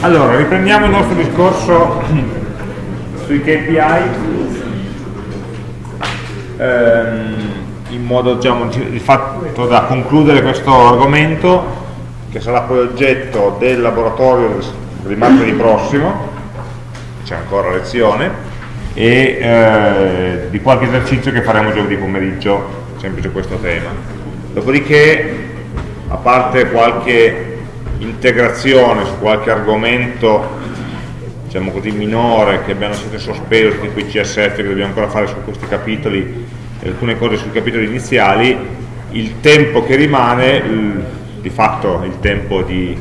Allora, riprendiamo il nostro discorso sui KPI ehm, in modo diciamo, di fatto da concludere questo argomento che sarà poi oggetto del laboratorio di martedì prossimo c'è ancora lezione e eh, di qualche esercizio che faremo giovedì pomeriggio sempre su questo tema. Dopodiché a parte qualche integrazione su qualche argomento diciamo così minore che abbiamo sempre sospeso tipo i CSF che dobbiamo ancora fare su questi capitoli alcune cose sui capitoli iniziali il tempo che rimane di fatto il tempo di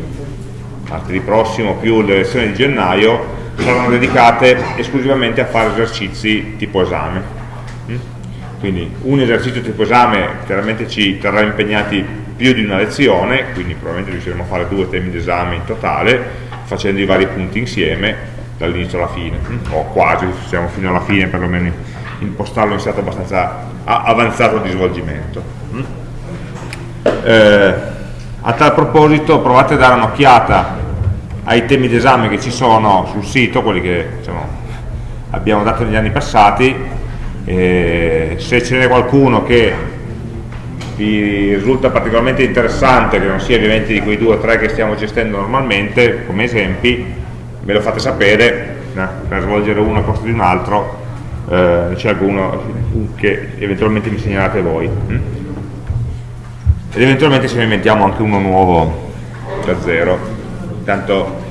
martedì prossimo più le lezioni di gennaio saranno dedicate esclusivamente a fare esercizi tipo esame mm? quindi un esercizio tipo esame chiaramente ci terrà impegnati più di una lezione, quindi probabilmente riusciremo a fare due temi d'esame in totale, facendo i vari punti insieme dall'inizio alla fine, o quasi, siamo fino alla fine perlomeno impostarlo in stato abbastanza avanzato di svolgimento. Eh, a tal proposito provate a dare un'occhiata ai temi d'esame che ci sono sul sito, quelli che diciamo, abbiamo dato negli anni passati, eh, se ce n'è qualcuno che vi risulta particolarmente interessante che non sia ovviamente di quei due o tre che stiamo gestendo normalmente come esempi me lo fate sapere no? per svolgere uno a posto di un altro eh, c'è alguno che eventualmente mi segnalate voi. Ed eventualmente se ne inventiamo anche uno nuovo da zero. Tanto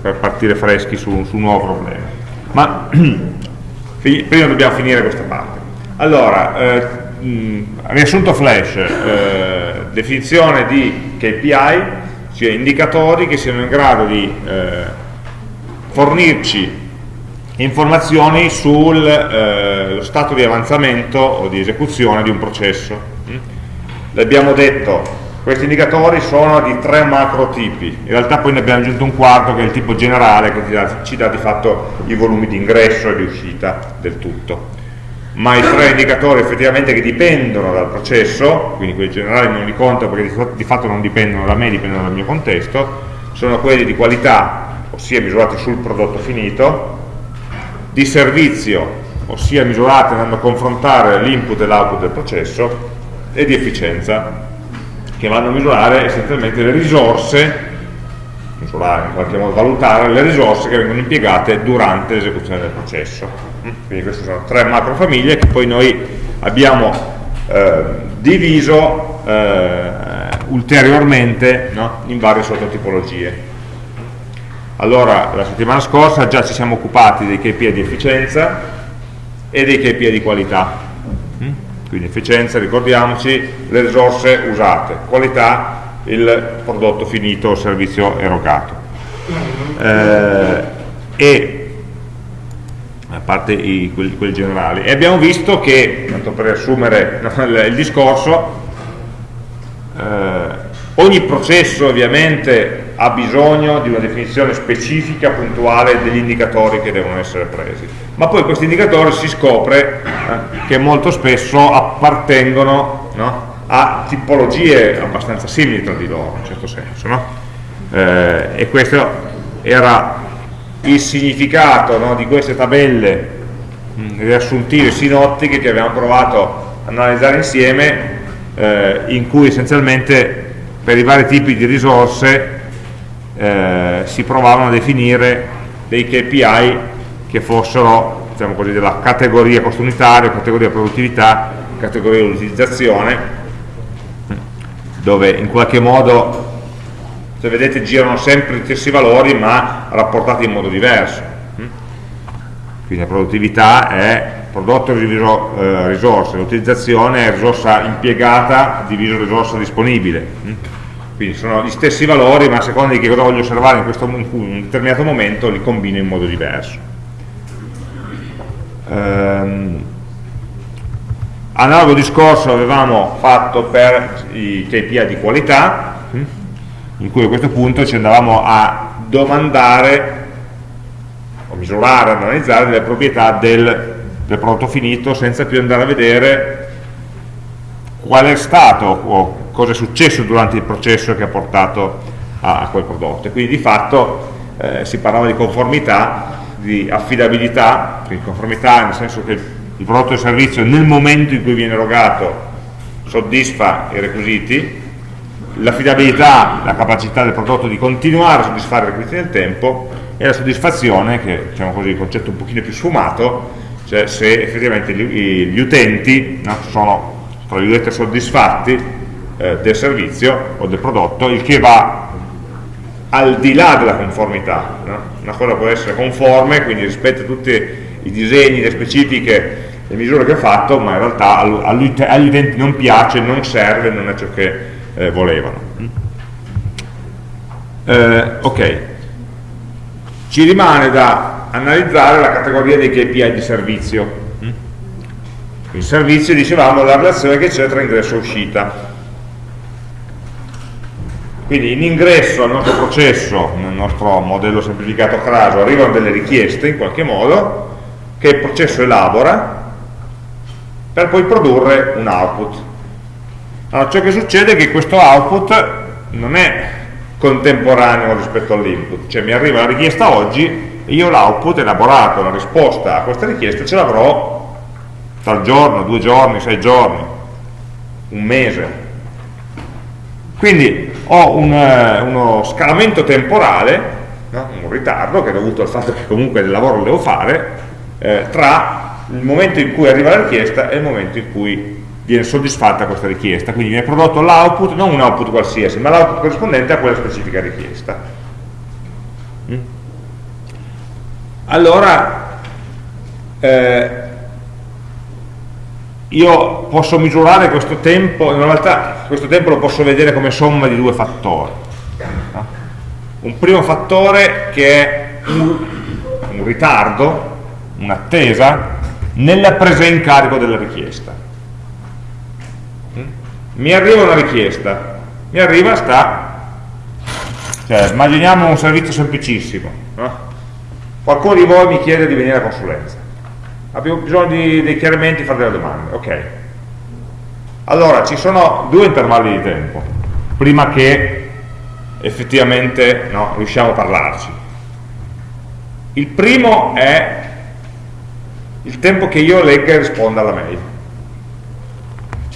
per partire freschi su, su un nuovo problema. Ma prima dobbiamo finire questa parte. Allora eh, mm, riassunto flash, eh, definizione di KPI, cioè indicatori che siano in grado di eh, fornirci informazioni sullo eh, stato di avanzamento o di esecuzione di un processo. Mm? L'abbiamo detto, questi indicatori sono di tre macro tipi, in realtà poi ne abbiamo aggiunto un quarto che è il tipo generale che ci dà, ci dà di fatto i volumi di ingresso e di uscita del tutto ma i tre indicatori effettivamente che dipendono dal processo, quindi quelli generali non li conto perché di fatto non dipendono da me, dipendono dal mio contesto, sono quelli di qualità, ossia misurati sul prodotto finito, di servizio, ossia misurati andando a confrontare l'input e l'output del processo, e di efficienza, che vanno a misurare essenzialmente le risorse, misurare in qualche modo, valutare le risorse che vengono impiegate durante l'esecuzione del processo quindi queste sono tre macro famiglie che poi noi abbiamo eh, diviso eh, ulteriormente no? in varie sottotipologie allora la settimana scorsa già ci siamo occupati dei KPI di efficienza e dei KPI di qualità mm? quindi efficienza ricordiamoci le risorse usate qualità il prodotto finito o servizio erogato eh, e parte i, quelli, quelli, generali. E abbiamo visto che, tanto per riassumere il, discorso, eh, ogni processo ovviamente ha bisogno di una definizione specifica, puntuale degli indicatori che devono essere presi. Ma poi questi indicatori si scopre eh, che molto spesso appartengono no, a tipologie abbastanza simili tra di loro, in un certo senso. No? Eh, e questo era il significato no, di queste tabelle mh, riassuntive sinottiche che abbiamo provato a analizzare insieme eh, in cui essenzialmente per i vari tipi di risorse eh, si provavano a definire dei KPI che fossero diciamo così, della categoria costo unitario, categoria produttività, categoria utilizzazione dove in qualche modo se vedete girano sempre gli stessi valori ma rapportati in modo diverso. Quindi la produttività è prodotto diviso eh, risorsa, l'utilizzazione è risorsa impiegata diviso risorsa disponibile. Quindi sono gli stessi valori ma a seconda di che cosa voglio osservare in, questo, in un determinato momento li combino in modo diverso. Ehm, analogo discorso avevamo fatto per i KPI di qualità in cui a questo punto ci andavamo a domandare o misurare, analizzare delle proprietà del, del prodotto finito senza più andare a vedere qual è stato o cosa è successo durante il processo che ha portato a, a quel prodotto. E quindi di fatto eh, si parlava di conformità, di affidabilità, quindi conformità nel senso che il prodotto e servizio nel momento in cui viene erogato soddisfa i requisiti, l'affidabilità, la capacità del prodotto di continuare a soddisfare i requisiti nel tempo e la soddisfazione, che è diciamo così, il concetto un pochino più sfumato, cioè se effettivamente gli, gli utenti no, sono tra virgolette soddisfatti eh, del servizio o del prodotto, il che va al di là della conformità. No? Una cosa può essere conforme, quindi rispetta tutti i disegni, le specifiche, le misure che ho fatto, ma in realtà agli utenti non piace, non serve, non è ciò che eh, volevano. Eh, ok, ci rimane da analizzare la categoria dei KPI di servizio. Il servizio, dicevamo, è la relazione che c'è tra ingresso e uscita. Quindi in ingresso al nostro processo, nel nostro modello semplificato CRASO, arrivano delle richieste in qualche modo che il processo elabora per poi produrre un output. Allora ciò che succede è che questo output non è contemporaneo rispetto all'input, cioè mi arriva la richiesta oggi io l'output elaborato, la risposta a questa richiesta ce l'avrò tra il giorno, due giorni, sei giorni, un mese. Quindi ho un, eh, uno scalamento temporale, no? un ritardo che è dovuto al fatto che comunque il lavoro lo devo fare, eh, tra il momento in cui arriva la richiesta e il momento in cui viene soddisfatta questa richiesta, quindi viene prodotto l'output, non un output qualsiasi, ma l'output corrispondente a quella specifica richiesta. Mm? Allora, eh, io posso misurare questo tempo, in realtà questo tempo lo posso vedere come somma di due fattori. No? Un primo fattore che è un, un ritardo, un'attesa, nella presa in carico della richiesta mi arriva una richiesta, mi arriva sta, cioè immaginiamo un servizio semplicissimo, no? qualcuno di voi mi chiede di venire a consulenza, abbiamo bisogno di, dei chiarimenti, fare delle domande, ok. Allora, ci sono due intervalli di tempo, prima che effettivamente no, riusciamo a parlarci. Il primo è il tempo che io legga e risponda alla mail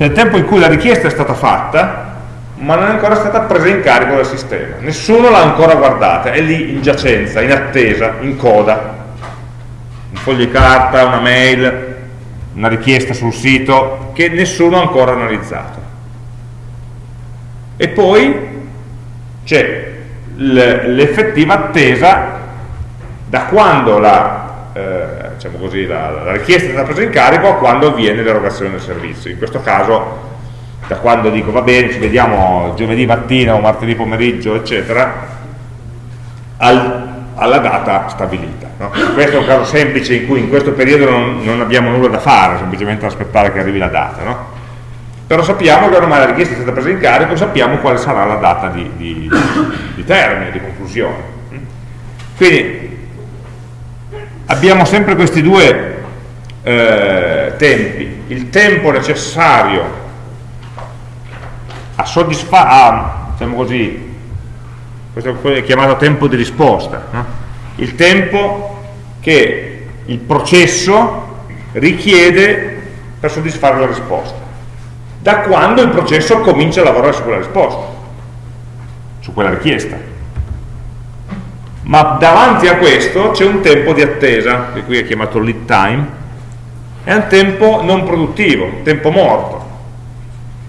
cioè il tempo in cui la richiesta è stata fatta ma non è ancora stata presa in carico dal sistema. Nessuno l'ha ancora guardata, è lì in giacenza, in attesa, in coda. Un foglio di carta, una mail una richiesta sul sito che nessuno ha ancora analizzato. E poi c'è l'effettiva attesa da quando la eh, diciamo così, la, la, richiesta è stata presa in carico quando avviene l'erogazione del servizio. In questo caso, da quando dico va bene, ci vediamo giovedì mattina o martedì pomeriggio, eccetera, al, alla data stabilita. No? Questo è un caso semplice in cui in questo periodo non, non abbiamo nulla da fare, semplicemente aspettare che arrivi la data. No? Però sappiamo che ormai la richiesta è stata presa in carico, sappiamo quale sarà la data di, di, di termine, di conclusione. Quindi abbiamo sempre questi due eh, tempi, il tempo necessario a soddisfare, diciamo così, questo è chiamato tempo di risposta, no? il tempo che il processo richiede per soddisfare la risposta, da quando il processo comincia a lavorare su quella risposta, su quella richiesta ma davanti a questo c'è un tempo di attesa, che qui è chiamato lead time, è un tempo non produttivo, un tempo morto,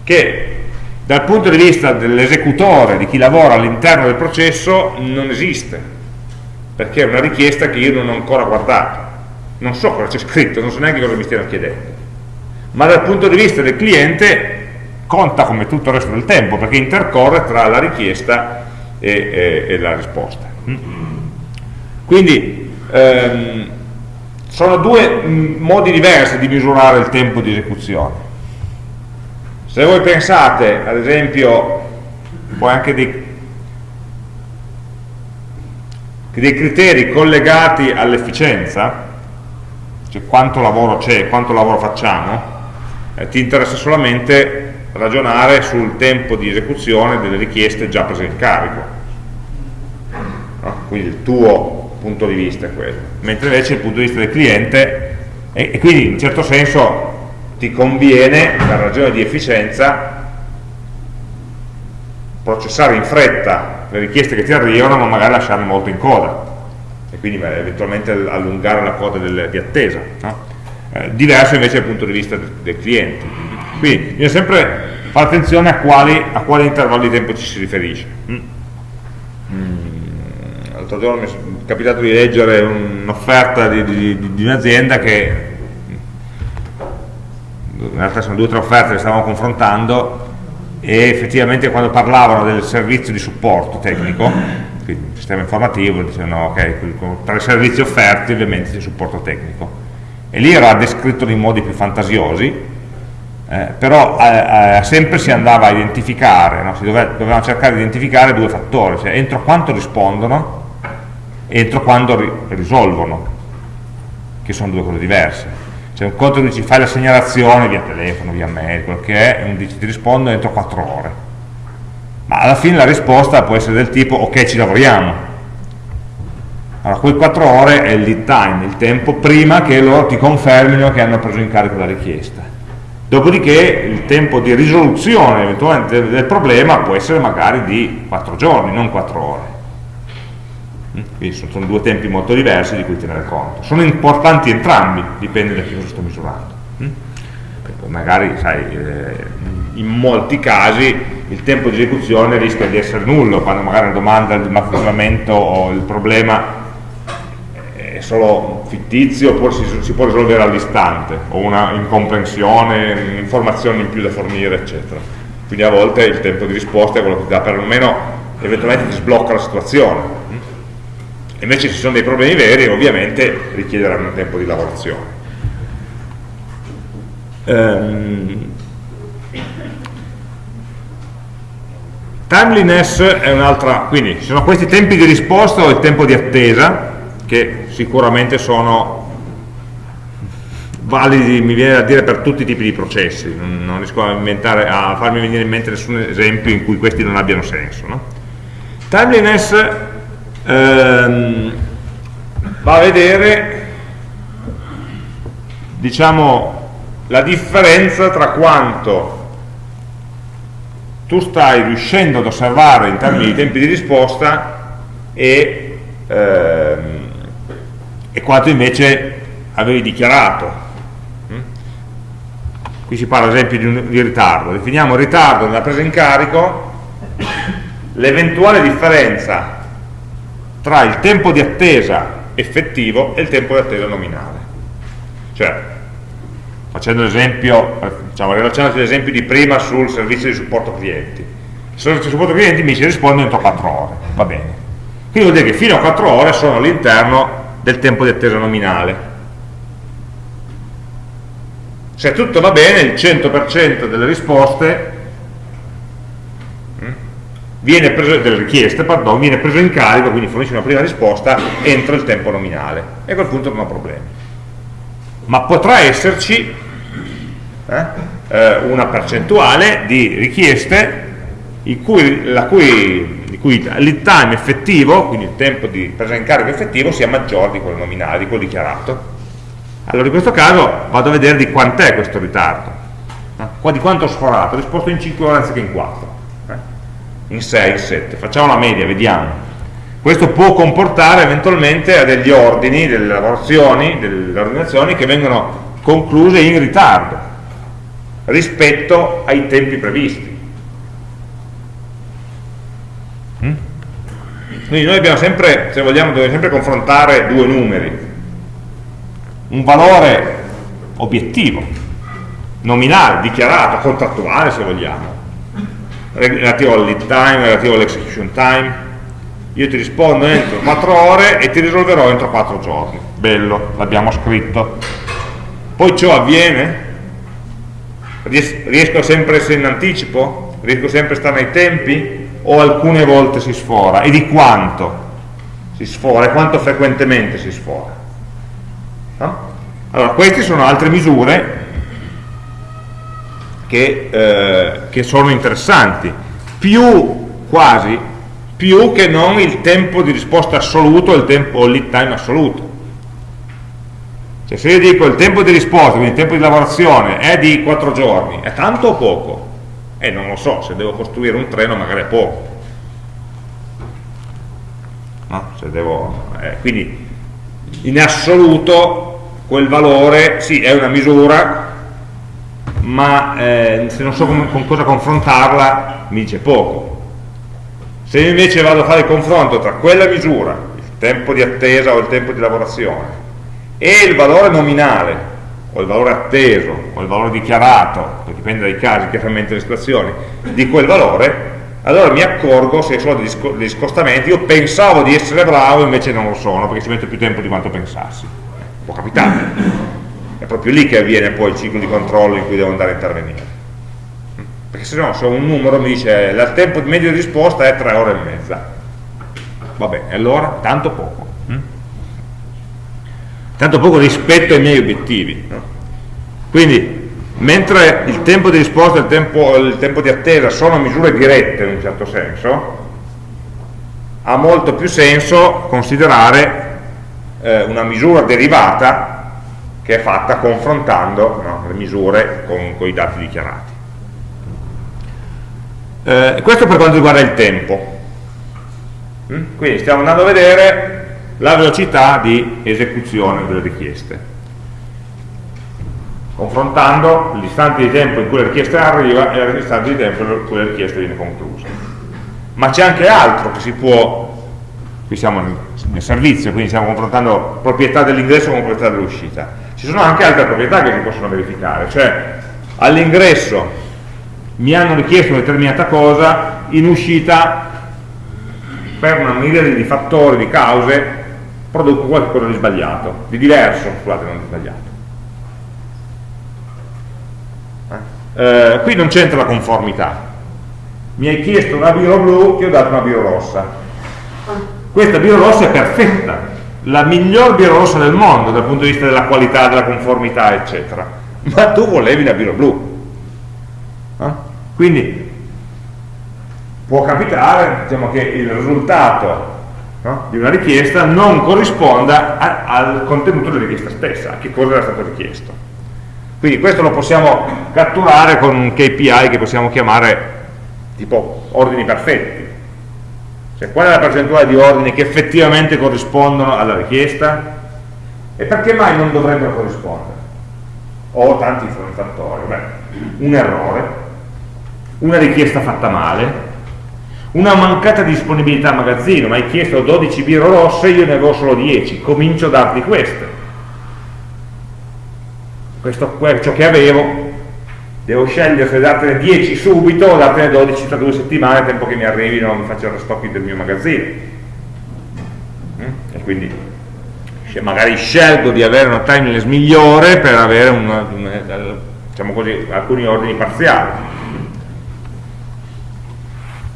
che dal punto di vista dell'esecutore, di chi lavora all'interno del processo, non esiste, perché è una richiesta che io non ho ancora guardato, non so cosa c'è scritto, non so neanche cosa mi stiano chiedendo, ma dal punto di vista del cliente conta come tutto il resto del tempo, perché intercorre tra la richiesta e, e, e la risposta. Quindi ehm, sono due mm, modi diversi di misurare il tempo di esecuzione. Se voi pensate, ad esempio, poi anche dei, dei criteri collegati all'efficienza, cioè quanto lavoro c'è, quanto lavoro facciamo, eh, ti interessa solamente ragionare sul tempo di esecuzione delle richieste già prese in carico. No? quindi il tuo punto di vista è quello, mentre invece il punto di vista del cliente, e, e quindi in certo senso ti conviene, per ragione di efficienza, processare in fretta le richieste che ti arrivano, ma magari lasciarle molto in coda, e quindi eventualmente allungare la coda del, di attesa. No? Eh, diverso invece dal punto di vista del, del cliente. Quindi bisogna sempre fare attenzione a quali, a quale intervallo di tempo ci si riferisce. Mm. Mm. L'altro giorno mi capitato di leggere un'offerta di, di, di un'azienda che in realtà sono due o tre offerte che stavamo confrontando e effettivamente quando parlavano del servizio di supporto tecnico, quindi sistema informativo, dicevano ok, tra i servizi offerti ovviamente c'è supporto tecnico e lì era descritto in modi più fantasiosi, eh, però eh, eh, sempre si andava a identificare, no? si doveva, dovevamo cercare di identificare due fattori, cioè entro quanto rispondono entro quando ri risolvono, che sono due cose diverse. Cioè un conto dici fai la segnalazione via telefono, via mail, quel che è, e un dici ti rispondo entro 4 ore. Ma alla fine la risposta può essere del tipo ok ci lavoriamo, allora, quei 4 ore è il lead time, il tempo prima che loro ti confermino che hanno preso in carico la richiesta. Dopodiché il tempo di risoluzione eventualmente del problema può essere magari di 4 giorni, non 4 ore. Mm? Quindi sono due tempi molto diversi di cui tenere conto. Sono importanti entrambi, dipende da che cosa sto misurando. Mm? Magari, sai, eh, in molti casi il tempo di esecuzione rischia di essere nullo, quando magari una domanda di mappamento o il problema solo fittizio oppure si, si può risolvere all'istante o una incomprensione, informazioni in più da fornire eccetera quindi a volte il tempo di risposta è quello che ti dà perlomeno eventualmente ti sblocca la situazione invece se ci sono dei problemi veri ovviamente richiederanno tempo di lavorazione um, timeliness è un'altra quindi ci sono questi tempi di risposta o il tempo di attesa che sicuramente sono validi, mi viene da dire, per tutti i tipi di processi, non, riesco a, a, farmi venire in mente nessun esempio in cui questi non abbiano senso. No? Timeliness ehm, va a vedere diciamo, la differenza tra quanto tu stai riuscendo ad osservare in termini di tempi di risposta e ehm, e quanto invece avevi dichiarato. Mm? Qui si parla ad esempio di, un, di ritardo. Definiamo ritardo nella presa in carico l'eventuale differenza tra il tempo di attesa effettivo e il tempo di attesa nominale. Cioè, facendo l'esempio, diciamo, relazionati all'esempio di prima sul servizio di supporto clienti. Il servizio di supporto clienti mi ci risponde entro 4 ore, va bene. Quindi vuol dire che fino a 4 ore sono all'interno del tempo di attesa nominale. Se tutto va bene, il 100% delle risposte viene preso, delle richieste, pardon, viene preso in carico, quindi fornisce una prima risposta entro il tempo nominale e a quel punto non ho problemi. Ma potrà esserci eh, eh una percentuale di richieste cui, la cui cui il lead time effettivo, quindi il tempo di presa in carico effettivo, sia maggiore di quello nominale, di quello dichiarato. Allora in questo caso vado a vedere di quant'è questo ritardo, Qua di quanto ho sforato, ho risposto in 5 ore anziché in 4, eh? In 6, in 7, facciamo la media, vediamo. Questo può comportare eventualmente a degli ordini, delle lavorazioni, delle ordinazioni che vengono concluse in ritardo rispetto ai tempi previsti. Quindi noi abbiamo sempre, se vogliamo, dobbiamo sempre confrontare due numeri. Un valore obiettivo, nominale, dichiarato, contrattuale se vogliamo, relativo al lead time, relativo all'execution time. Io ti rispondo entro 4 ore e ti risolverò entro 4 giorni. Bello, l'abbiamo scritto. Poi ciò avviene? Riesco sempre a essere in anticipo? Riesco sempre a stare nei tempi? o alcune volte si sfora e di quanto si sfora e quanto frequentemente si sfora no? allora queste sono altre misure che, eh, che sono interessanti più quasi più che non il tempo di risposta assoluto il tempo, o il lead time assoluto. Cioè se io dico il tempo di risposta, quindi il tempo di lavorazione è di 4 giorni, è tanto o poco? Eh, non lo so, se devo costruire un treno magari è poco. No? Devo, eh, quindi in assoluto quel valore sì è una misura ma eh, se non so con, con cosa confrontarla mi dice poco. Se invece vado a fare il confronto tra quella misura il tempo di attesa o il tempo di lavorazione e il valore nominale o il valore atteso o il valore dichiarato dipende dai casi, chiaramente delle situazioni di quel valore allora mi accorgo se sono degli scostamenti. Io pensavo di essere bravo invece non lo sono perché ci metto più tempo di quanto pensassi. Può capitare proprio lì che avviene poi il ciclo di controllo in cui devo andare a intervenire perché se no se un numero mi dice il tempo medio di risposta è 3 ore e mezza va bene, allora tanto poco hm? tanto poco rispetto ai miei obiettivi no? quindi mentre il tempo di risposta e il tempo, il tempo di attesa sono misure dirette in un certo senso, ha molto più senso considerare eh, una misura derivata che è fatta confrontando no, le misure con, con, i dati dichiarati. Eh, questo per quanto riguarda il tempo. Mm? Quindi stiamo andando a vedere la velocità di esecuzione delle richieste confrontando l'istante di tempo in cui la richiesta arriva e l'istante di tempo in cui la richiesta viene conclusa. Ma c'è anche altro che si può, qui siamo nel servizio, quindi stiamo confrontando proprietà dell'ingresso con proprietà dell'uscita. Ci sono anche altre proprietà che si possono verificare, cioè all'ingresso mi hanno richiesto una determinata cosa, in uscita per una miriade di fattori, di cause, produco qualcosa di sbagliato, di diverso, scusate, non di sbagliato. eh, qui non c'entra la conformità. Mi hai chiesto una biro blu ti ho dato una biro rossa. Questa biro rossa è perfetta la miglior biro rossa del mondo dal punto di vista della qualità, della conformità eccetera ma tu volevi la biro blu eh? quindi può capitare diciamo, che il risultato no, di una richiesta non corrisponda a, al contenuto della richiesta stessa a che cosa era stato richiesto quindi questo lo possiamo catturare con un KPI che possiamo chiamare tipo ordini perfetti. Cioè qual è la percentuale di ordini che effettivamente corrispondono alla richiesta e perché mai non dovrebbero corrispondere? Ho tanti fattori. Beh, un errore, una richiesta fatta male, una mancata disponibilità a magazzino, mi hai chiesto 12 biro rosse, io ne avevo solo 10, comincio a darti queste questo, ciò che avevo devo scegliere se dartene 10 subito o dartene 12 tra due settimane, tempo che mi arrivino, mi faccio il restocking del mio magazzino. Mm? E quindi magari scelgo di avere una timeless migliore per avere una, una, diciamo così, alcuni ordini parziali.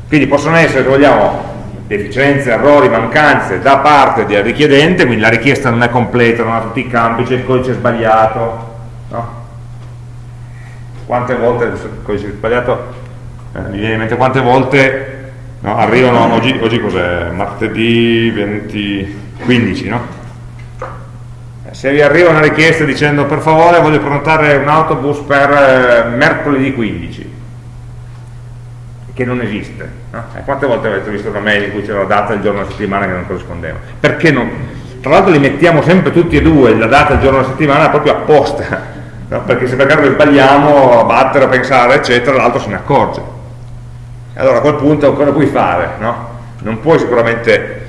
Quindi possono essere, se vogliamo, deficienze, errori, mancanze da parte del richiedente, quindi la richiesta non è completa, non ha tutti i campi, c'è il codice sbagliato, no? Quante volte, codice sbagliato, eh, mi viene in mente quante volte no, arrivano, oggi, oggi cos'è? Martedì 20, 15, no? Eh, se vi arriva una richiesta dicendo per favore voglio prenotare un autobus per eh, mercoledì 15 che non esiste no? eh, quante volte avete visto una mail in cui c'era la data e il giorno della settimana che non corrispondeva perché non? tra l'altro li mettiamo sempre tutti e due la data e il giorno della settimana proprio apposta no? perché se per caso sbagliamo a battere, a pensare, eccetera, l'altro se ne accorge. Allora a quel punto cosa puoi fare? No? Non puoi sicuramente...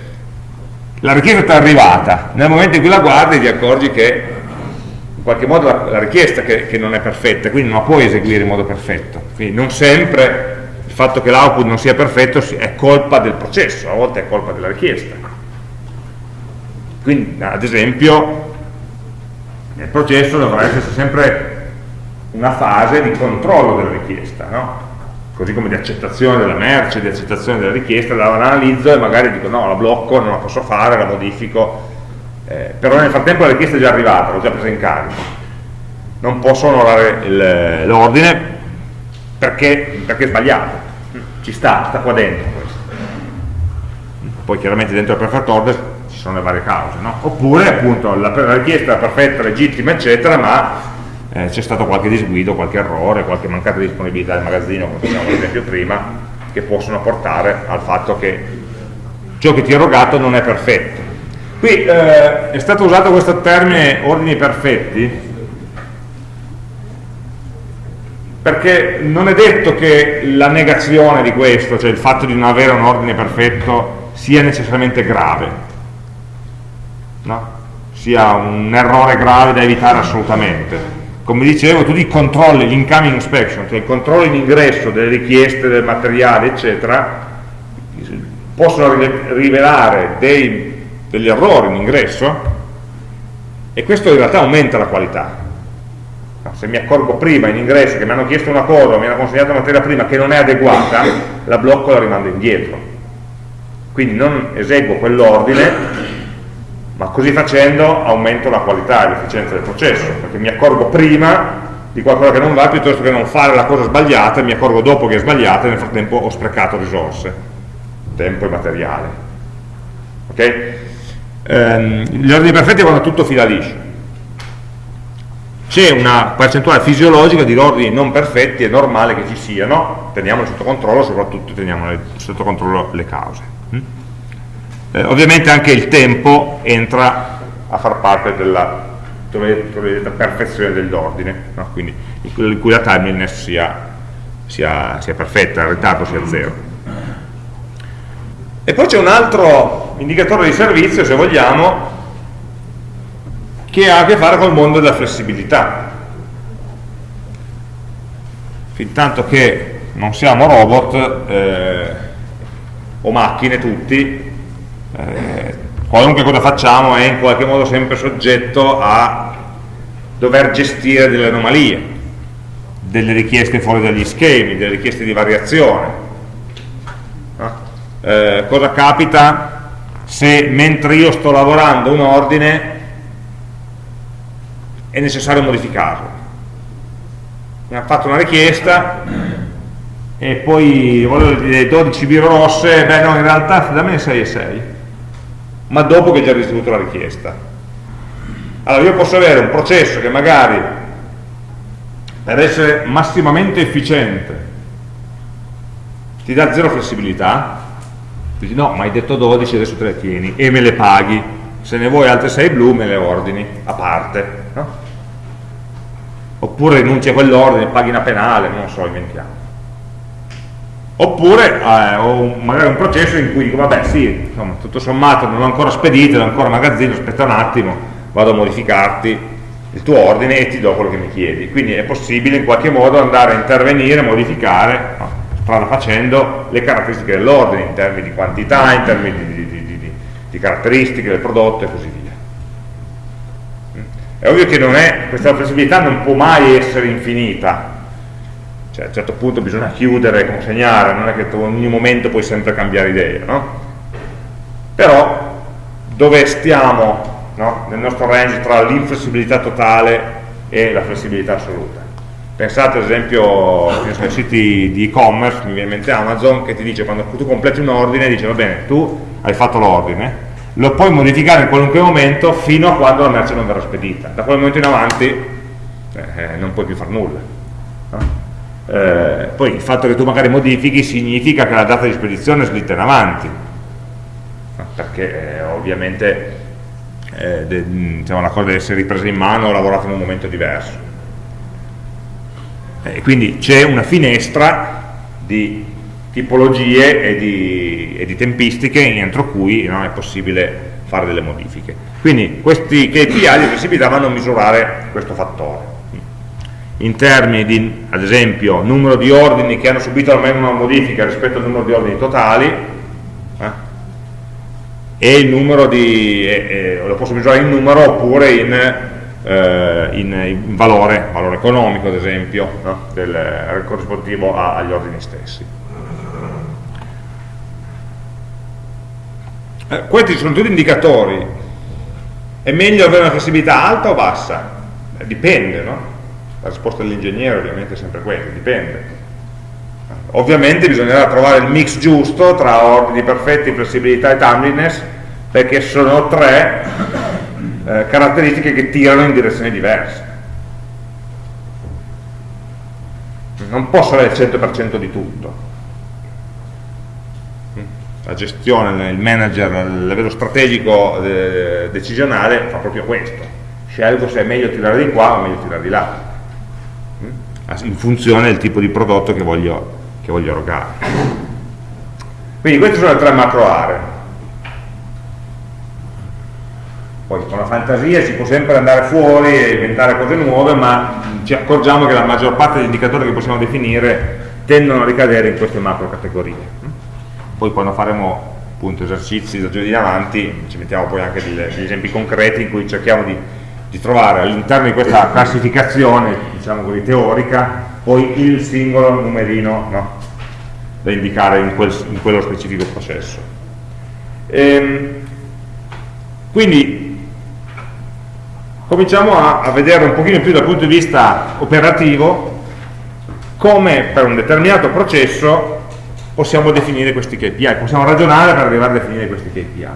La richiesta ti è arrivata, nel momento in cui la guardi ti accorgi che in qualche modo la, la richiesta che, che non è perfetta, quindi non la puoi eseguire in modo perfetto. Quindi non sempre il fatto che l'output non sia perfetto è colpa del processo, a volte è colpa della richiesta. Quindi, ad esempio, nel processo dovrà esserci sempre una fase di controllo della richiesta, no? così come di accettazione della merce, di accettazione della richiesta, la analizzo e magari dico no, la blocco, non la posso fare, la modifico, eh, però nel frattempo la richiesta è già arrivata, l'ho già presa in carico, non posso onorare l'ordine perché, perché è sbagliato, ci sta, sta qua dentro questo. poi chiaramente dentro il preferred order sono le varie cause, no? oppure appunto la, richiesta è perfetta, legittima, eccetera, ma eh, c'è stato qualche disguido, qualche errore, qualche mancata disponibilità del magazzino, come facciamo l'esempio prima, che possono portare al fatto che ciò che ti ho erogato non è perfetto. Qui eh, è stato usato questo termine ordini perfetti perché non è detto che la negazione di questo, cioè il fatto di non avere un ordine perfetto, sia necessariamente grave, no? sia un errore grave da evitare assolutamente. Come dicevo, tutti i controlli, l'incoming inspection, cioè i controlli in ingresso delle richieste del materiale, eccetera, possono rivelare dei, degli errori in ingresso e questo in realtà aumenta la qualità se mi accorgo prima in ingresso che mi hanno chiesto una cosa mi hanno consegnato una materia prima che non è adeguata, la blocco e la rimando indietro. Quindi non eseguo quell'ordine, ma così facendo aumento la qualità e l'efficienza del processo, perché mi accorgo prima di qualcosa che non va piuttosto che non fare la cosa sbagliata e mi accorgo dopo che è sbagliata e nel frattempo ho sprecato risorse, tempo e materiale. Okay? Ehm, gli ordini perfetti quando tutto fila liscio c'è una percentuale fisiologica di ordini non perfetti, è normale che ci siano, teniamoli sotto controllo, soprattutto teniamo sotto controllo le cause. Eh, ovviamente anche il tempo entra a far parte della cosiddetta perfezione dell'ordine, no? quindi in cui la timeliness sia, sia, sia perfetta, il ritardo sia zero. E poi c'è un altro indicatore di servizio, se vogliamo, che ha a che fare col mondo della flessibilità. Fin tanto che non siamo robot eh, o macchine tutti, eh, qualunque cosa facciamo è in qualche modo sempre soggetto a dover gestire delle anomalie, delle richieste fuori dagli schemi, delle richieste di variazione. No? Eh, cosa capita se mentre io sto lavorando un ordine è necessario modificarlo. Mi hanno fatto una richiesta e poi volevo dire 12 biro rosse, beh no, in realtà dammi 6 e 6, ma dopo che ho già ricevuto la richiesta. Allora io posso avere un processo che magari per essere massimamente efficiente ti dà zero flessibilità, dici no, ma hai detto 12, adesso te le tieni e me le paghi, se ne vuoi altre 6 blu me le ordini a parte. No? oppure rinunci a quell'ordine, paghi una penale, non so, inventiamo. Oppure eh, ho magari un processo in cui dico, vabbè sì, insomma, tutto sommato non l'ho ancora spedito, non ho ancora magazzino, aspetta un attimo, vado a modificarti il tuo ordine e ti do quello che mi chiedi. Quindi è possibile in qualche modo andare a intervenire, modificare, strada facendo, le caratteristiche dell'ordine in termini di quantità, in termini di, di, di, di caratteristiche del prodotto e così via. È ovvio che è, questa flessibilità non può mai essere infinita, cioè a un certo punto bisogna chiudere, consegnare, non è che in ogni momento puoi sempre cambiare idea, no? Però dove stiamo no? nel nostro range tra l'inflessibilità totale e la flessibilità assoluta? Pensate ad esempio ai siti di e-commerce, mi viene in mente Amazon, che ti dice quando tu completi un ordine, dice va bene, tu hai fatto l'ordine, lo puoi modificare in qualunque momento fino a quando la merce non verrà spedita. Da quel momento in avanti eh, non puoi più fare nulla. No? Eh, poi il fatto che tu magari modifichi significa che la data di spedizione è slitta in avanti, perché eh, ovviamente eh, diciamo, la cosa deve essere ripresa in mano o lavorata in un momento diverso. E quindi c'è una finestra di tipologie e di, e di tempistiche entro cui no, è possibile fare delle modifiche. Quindi questi KPI di flessibilità vanno a misurare questo fattore. In termini di, ad esempio, numero di ordini che hanno subito almeno una modifica rispetto al numero di ordini totali, eh, e il numero di, eh, lo posso misurare in numero oppure in, eh, in, in valore, valore economico ad esempio, no? del, corrisponditivo agli ordini stessi. Eh, questi sono tutti indicatori. È meglio avere una flessibilità alta o bassa? Eh, dipende, no? La risposta dell'ingegnere ovviamente è sempre quella, dipende. ovviamente bisognerà trovare il mix giusto tra ordini perfetti, flessibilità e timeliness, perché sono tre eh, caratteristiche che tirano in direzioni diverse. Non posso avere il 100% di tutto. La gestione, il manager a livello strategico eh, decisionale fa proprio questo. Scelgo se è meglio tirare di qua o meglio tirare di là, in funzione del tipo di prodotto che voglio, che voglio erogare. Quindi queste sono le tre macro aree poi con la fantasia si può sempre andare fuori e inventare cose nuove ma ci accorgiamo che la maggior parte degli indicatori che possiamo definire tendono a ricadere in queste macro categorie poi quando faremo appunto esercizi da giovedì in avanti ci mettiamo poi anche degli, degli esempi concreti in cui cerchiamo di, di trovare all'interno di questa classificazione diciamo così teorica poi il singolo numerino no? da indicare in, quel, in, quello specifico processo ehm, quindi cominciamo a, a vedere un pochino più dal punto di vista operativo come per un determinato processo possiamo definire questi KPI, possiamo ragionare per arrivare a definire questi KPI.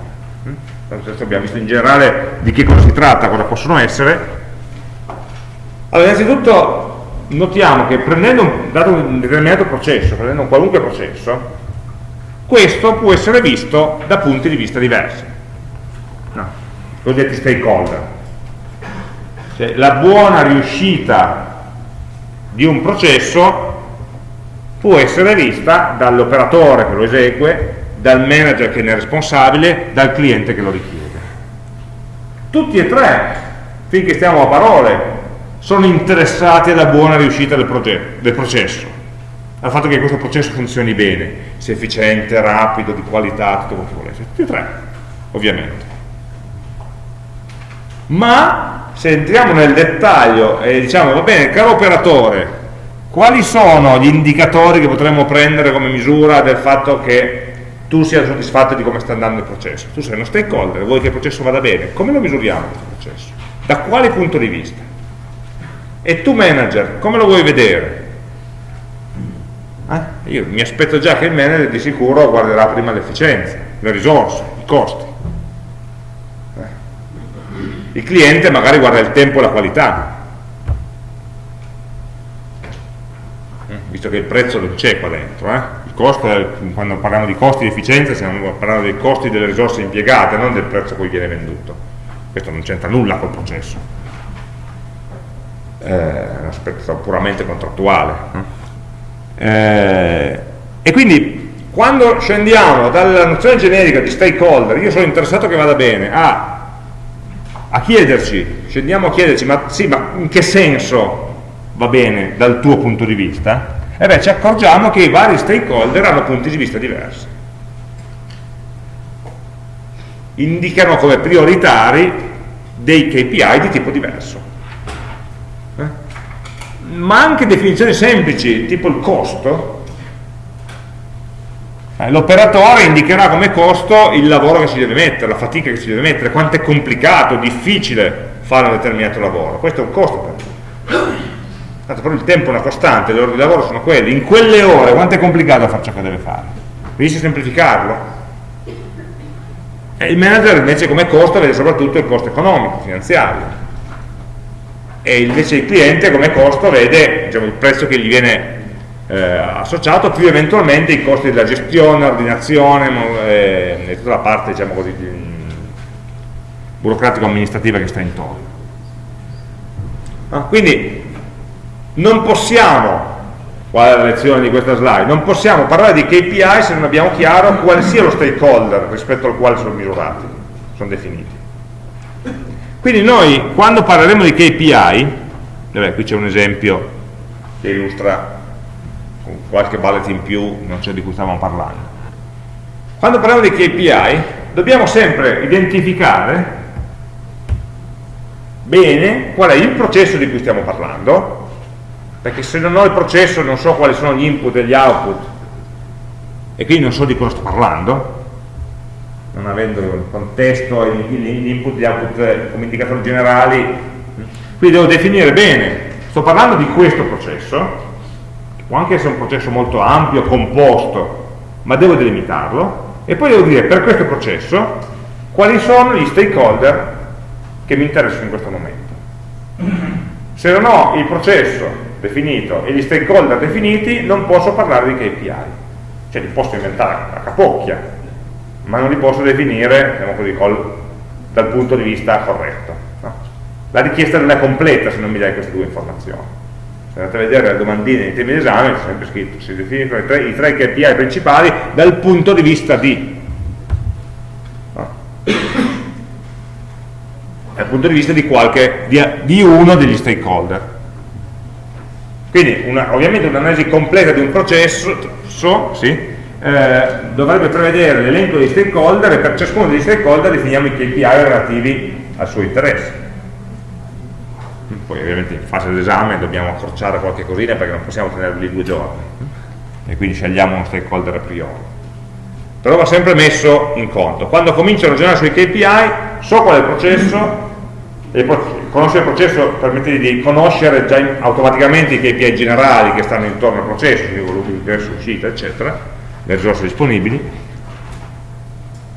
Abbiamo visto in generale di che cosa si tratta, cosa possono essere. Allora, innanzitutto notiamo che prendendo un, dato un determinato processo, prendendo un qualunque processo, questo può essere visto da punti di vista diversi, no, cosiddetti stakeholder. Cioè, la buona riuscita di un processo può essere vista dall'operatore che lo esegue, dal manager che ne è responsabile, dal cliente che lo richiede. Tutti e tre, finché stiamo a parole, sono interessati alla buona riuscita del, del processo, al fatto che questo processo funzioni bene, sia efficiente, rapido, di qualità, tutto quello che volete. Tutti e tre, ovviamente. Ma se entriamo nel dettaglio e diciamo, va bene, caro operatore, quali sono gli indicatori che potremmo prendere come misura del fatto che tu sia soddisfatto di come sta andando il processo? Tu sei uno stakeholder, vuoi che il processo vada bene, come lo misuriamo questo processo? Da quale punto di vista? E tu manager, come lo vuoi vedere? Eh? Io mi aspetto già che il manager di sicuro guarderà prima l'efficienza, le risorse, i costi il cliente magari guarda il tempo e la qualità eh, visto che il prezzo non c'è qua dentro eh? Costo, quando parliamo di costi di efficienza stiamo parlando dei costi delle risorse impiegate non del prezzo a cui viene venduto. Questo non c'entra nulla col processo. Eh, è un aspetto puramente contrattuale eh, e quindi quando scendiamo dalla nozione generica di stakeholder io sono interessato che vada bene a a chiederci, scendiamo a chiederci, ma sì, ma in che senso va bene dal tuo punto di vista? E beh, ci accorgiamo che i vari stakeholder hanno punti di vista diversi. Indicano come prioritari dei KPI di tipo diverso. Eh? Ma anche definizioni semplici, tipo il costo, eh, l'operatore indicherà come costo il lavoro che si deve mettere, la fatica che si deve mettere, quanto è complicato, difficile fare un determinato lavoro. Questo è un costo per lui. Tanto però il tempo è una costante, le ore di lavoro sono quelle. In quelle ore quanto è complicato fare ciò che deve fare? Riesce a semplificarlo? E il manager invece come costo vede soprattutto il costo economico, finanziario. E invece il cliente come costo vede diciamo, il prezzo che gli viene eh, associato più eventualmente i costi della gestione, ordinazione eh, e tutta la parte diciamo così, burocratico-amministrativa che sta intorno. Ah, quindi non possiamo, qual è la lezione di questa slide, non possiamo parlare di KPI se non abbiamo chiaro quale sia lo stakeholder rispetto al quale sono misurati, sono definiti. Quindi noi quando parleremo di KPI, vabbè, qui c'è un esempio che illustra qualche bullet in più, non so di cui stavamo parlando. Quando parliamo di KPI dobbiamo sempre identificare bene qual è il processo di cui stiamo parlando, perché se non ho il processo non so quali sono gli input e gli output, e quindi non so di cosa sto parlando, non avendo il contesto, gli input e gli output come indicatori generali, quindi devo definire bene, sto parlando di questo processo, può anche essere un processo molto ampio, composto, ma devo delimitarlo, e poi devo dire per questo processo quali sono gli stakeholder che mi interessano in questo momento. Se non ho il processo definito e gli stakeholder definiti, non posso parlare di KPI. Cioè li posso inventare a capocchia, ma non li posso definire diciamo così, col, dal punto di vista corretto. No? La richiesta non è completa se non mi dai queste due informazioni. Se andate a vedere le domandine nei temi d'esame c'è sempre scritto, si definiscono i tre, i tre KPI principali dal punto di vista di. No? Dal punto di vista di, qualche, di, di uno degli stakeholder. Quindi una, ovviamente un'analisi completa di un processo so, sì, eh, dovrebbe prevedere l'elenco dei stakeholder e per ciascuno degli stakeholder definiamo i KPI relativi al suo interesse. Poi ovviamente in fase d'esame dobbiamo accorciare qualche cosina perché non possiamo tenerli due giorni e quindi scegliamo uno stakeholder a priori. Però va sempre messo in conto. Quando comincio a ragionare sui KPI so qual è il processo e conoscere il processo permette di conoscere già automaticamente i KPI generali che stanno intorno al processo quindi volume di ingresso, uscita eccetera le risorse disponibili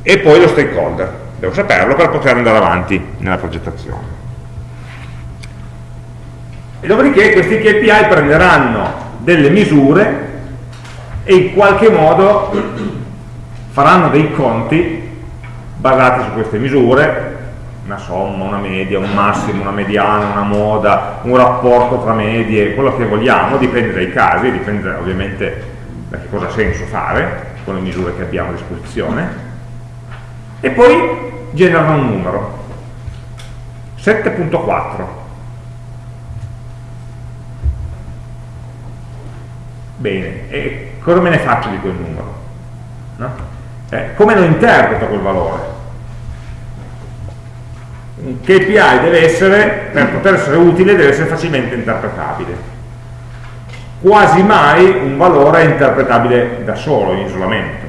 e poi lo stakeholder. Devo saperlo per poter andare avanti nella progettazione. E dopodiché questi KPI prenderanno delle misure e in qualche modo faranno dei conti basati su queste misure, una somma, una media, un massimo, una mediana, una moda, un rapporto tra medie, quello che vogliamo, dipende dai casi, dipende ovviamente da che cosa ha senso fare con le misure che abbiamo a disposizione, e poi generano un numero, 7.4 Bene, e cosa me ne faccio di quel numero? No? Eh, come lo interpreto quel valore? Un KPI deve essere, per poter essere utile, deve essere facilmente interpretabile. Quasi mai un valore è interpretabile da solo, in isolamento.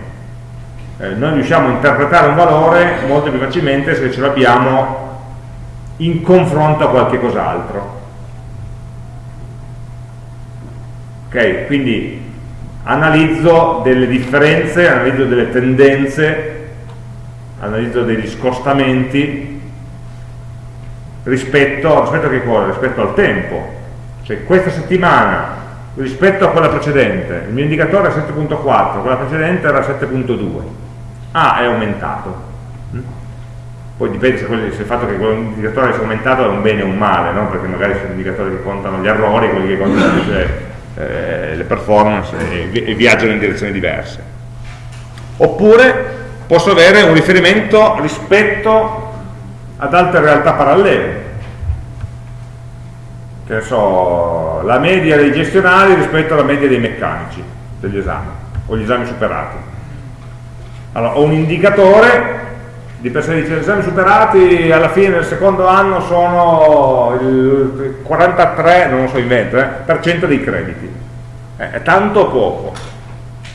Eh, noi riusciamo a interpretare un valore molto più facilmente se ce l'abbiamo in confronto a qualche cos'altro ok? Quindi analizzo delle differenze, analizzo delle tendenze, analizzo degli scostamenti rispetto, rispetto? Rispetto al tempo. Cioè questa settimana rispetto a quella precedente, il mio indicatore è 7.4, quella precedente era 7.2. Ah, è aumentato. Mm? Poi dipende se, se, il fatto che quell'indicatore sia aumentato è un bene o un male, no? perché magari sono indicatori che contano gli errori, quelli che contano invece eh, le performance e, e viaggiano in direzioni diverse. Oppure posso avere un riferimento rispetto ad altre realtà parallele. Che so, la media dei gestionali rispetto alla media dei meccanici degli esami, o gli esami superati. Allora, ho un indicatore di per sé dice esami superati alla fine del secondo anno sono il 43, non lo so invento, eh, per cento dei crediti. Eh, è tanto o poco?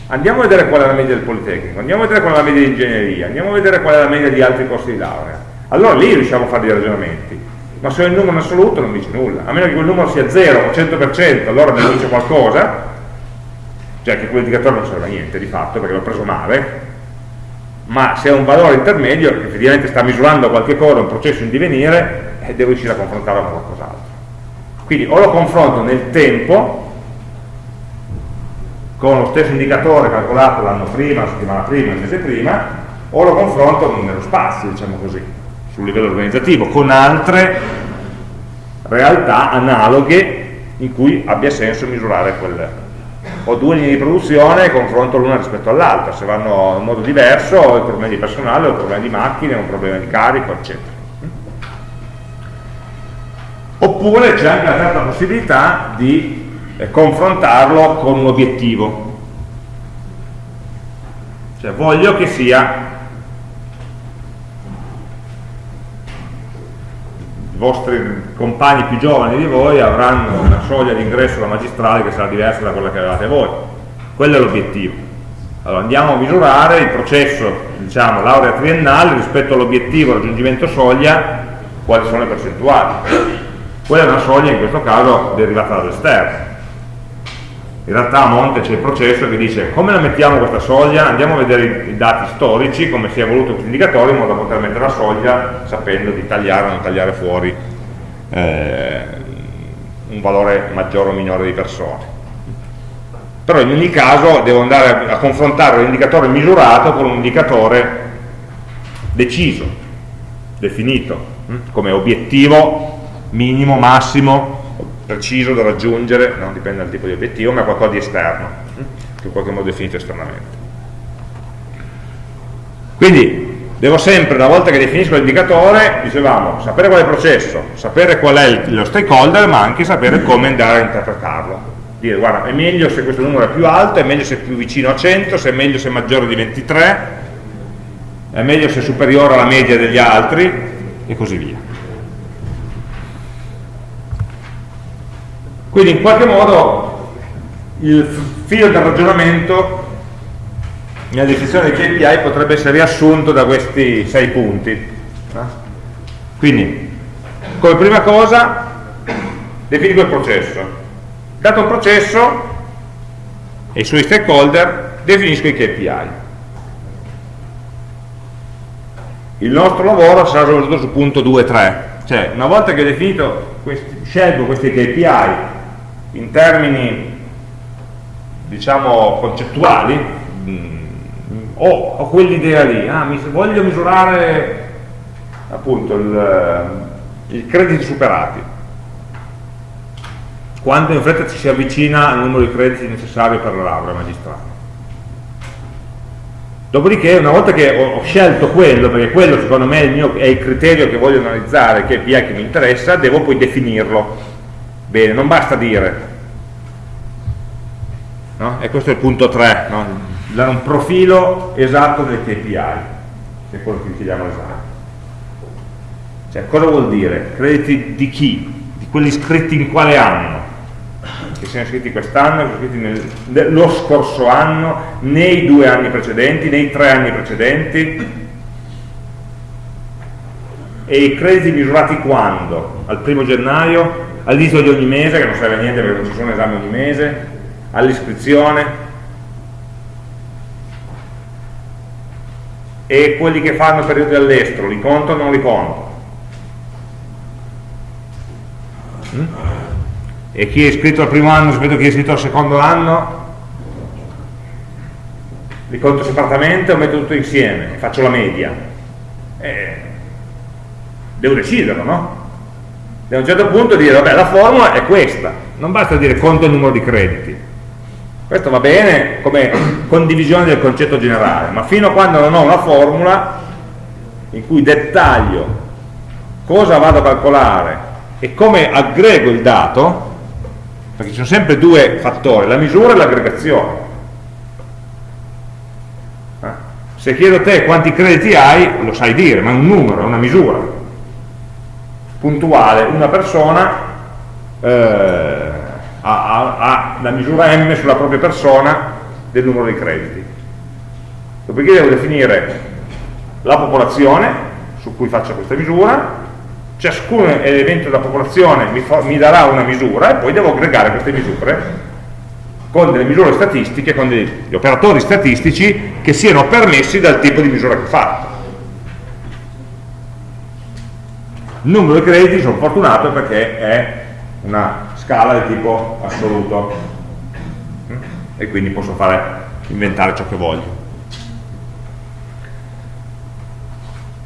Andiamo a vedere qual è la media del Politecnico, andiamo a vedere qual è la media di ingegneria, andiamo a vedere qual è la media di altri corsi di laurea. Allora lì riusciamo a fare dei ragionamenti. Ma se ho il numero in assoluto non dice nulla, a meno che quel numero sia 0 o 100%, allora mi dice qualcosa, cioè che quell'indicatore non serve a niente di fatto perché l'ho preso male, ma se è un valore intermedio che effettivamente sta misurando qualche cosa, un processo in divenire, eh, devo riuscire a confrontarlo con qualcos'altro. Quindi o lo confronto nel tempo, con lo stesso indicatore calcolato l'anno prima, la settimana prima, il mese prima, o lo confronto nello spazio, diciamo così, sul livello organizzativo, con altre realtà analoghe in cui abbia senso misurare quelle, ho due linee di produzione e confronto l'una rispetto all'altra, se vanno in modo diverso ho il problema di personale, ho il problema di macchine, ho un problema di carico, eccetera. Oppure c'è anche la terza possibilità di eh, confrontarlo con un obiettivo. Cioè voglio che sia vostri compagni più giovani di voi avranno una soglia di ingresso alla magistrale che sarà diversa da quella che avevate voi. Quello è l'obiettivo. Allora andiamo a misurare il processo, diciamo, laurea triennale rispetto all'obiettivo raggiungimento soglia, quali sono le percentuali. Quella è una soglia in questo caso derivata dall'esterno. In realtà a monte c'è il processo che dice come la mettiamo questa soglia, andiamo a vedere i dati storici, come si è evoluto questo indicatore, in modo da poter mettere la soglia sapendo di tagliare o non tagliare fuori eh, un valore maggiore o minore di persone. Però in ogni caso devo andare a confrontare l'indicatore misurato con un indicatore deciso, definito, hm, come obiettivo minimo, massimo, preciso da raggiungere, non dipende dal tipo di obiettivo, ma è qualcosa di esterno, hm, che in qualche modo definito esternamente. Quindi devo sempre, una volta che definisco l'indicatore, dicevamo, sapere qual è il processo, sapere qual è lo stakeholder, ma anche sapere come andare a interpretarlo. Dire, guarda, è meglio se questo numero è più alto, è meglio se è più vicino a 100, se è meglio se è maggiore di 23, è meglio se è superiore alla media degli altri, e così via. Quindi in qualche modo il filo del ragionamento nella definizione dei KPI potrebbe essere riassunto da questi sei punti. Quindi, come prima cosa, definisco il processo. Dato un processo e i suoi stakeholder, definisco i KPI. Il nostro lavoro sarà soprattutto sul punto 2 3, cioè una volta che ho definito questi, scelgo questi KPI in termini diciamo concettuali mh, mm, ho, ho quell'idea lì ah, mi, voglio misurare appunto il, i crediti superati. Quanto in fretta ci si avvicina al numero di crediti necessari per la laurea magistrale. Dopodiché una volta che ho, ho, scelto quello perché quello secondo me è il, mio, è il criterio che voglio analizzare che è il PI che mi interessa devo poi definirlo Bene, non basta dire, no? e questo è il punto 3, no? dare un profilo esatto del KPI, che è quello che chiediamo esatto. Cioè, cosa vuol dire? Crediti di chi? Di quelli iscritti in quale anno? Che siano iscritti quest'anno, iscritti nel, nello scorso anno, nei due anni precedenti, nei tre anni precedenti, e i crediti misurati quando? Al primo gennaio? All'inizio di ogni mese, che non serve a niente perché non ci sono esami ogni mese, all'iscrizione, e quelli che fanno periodi all'estero, li conto o non li conto? Mm? E chi è iscritto al primo anno rispetto a chi è iscritto al secondo anno? Li conto separatamente o metto tutto insieme? Faccio la media? Eh, devo deciderlo, no? Da un certo punto dire, vabbè, la formula è questa, non basta dire conto il numero di crediti. Questo va bene come condivisione del concetto generale, ma fino a quando non ho una formula in cui dettaglio cosa vado a calcolare e come aggrego il dato, perché ci sono sempre due fattori, la misura e l'aggregazione. Eh? Se chiedo a te quanti crediti hai, lo sai dire, ma è un numero, è una misura puntuale. Una persona eh, ha, ha, la misura m sulla propria persona del numero di crediti. Dopodiché devo definire la popolazione su cui faccio questa misura. Ciascun elemento della popolazione mi, mi darà una misura e poi devo aggregare queste misure con delle misure statistiche, con degli operatori statistici che siano permessi dal tipo di misura che ho fatto numero di crediti sono fortunato perché è una scala di tipo assoluto. E quindi posso fare, inventare ciò che voglio.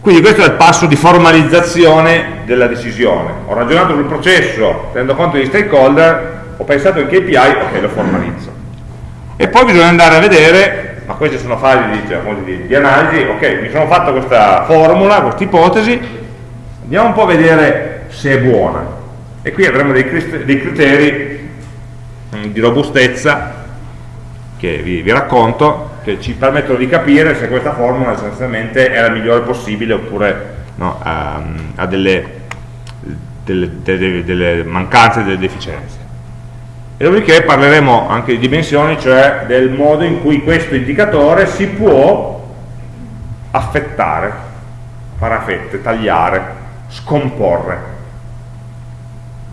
Quindi questo è il passo di formalizzazione della decisione. Ho ragionato sul processo tenendo conto degli stakeholder ho pensato in KPI, ok lo formalizzo. E poi bisogna andare a vedere ma queste sono fasi diciamo, di, di analisi ok, mi sono fatto questa formula, questa ipotesi andiamo un po' a vedere se è buona. E qui avremo dei, criteri mm, di robustezza che vi, vi, racconto che ci permettono di capire se questa formula essenzialmente è la migliore possibile oppure no, ha, ha delle, delle, delle, delle mancanze, delle deficienze. E dopodiché parleremo anche di dimensioni, cioè del modo in cui questo indicatore si può affettare, fare a fette, tagliare scomporre.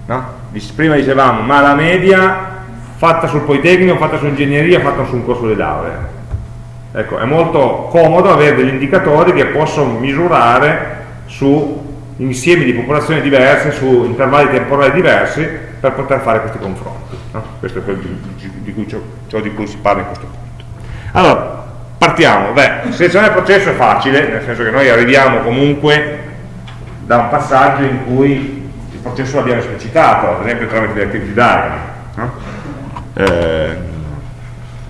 No? Prima dicevamo, ma la media fatta sul Politecnico, fatta su ingegneria, fatta su un corso di laurea. Ecco, è molto comodo avere degli indicatori che possono misurare su insiemi di popolazioni diverse, su intervalli temporali diversi, per poter fare questi confronti. No? Questo è quello di, di cui, ciò di cui si parla in questo punto. Allora, partiamo. Beh, selezionare il processo è facile, nel senso che noi arriviamo comunque da un passaggio in cui il processo l'abbiamo esplicitato, ad esempio tramite le activity diagram. No? Eh,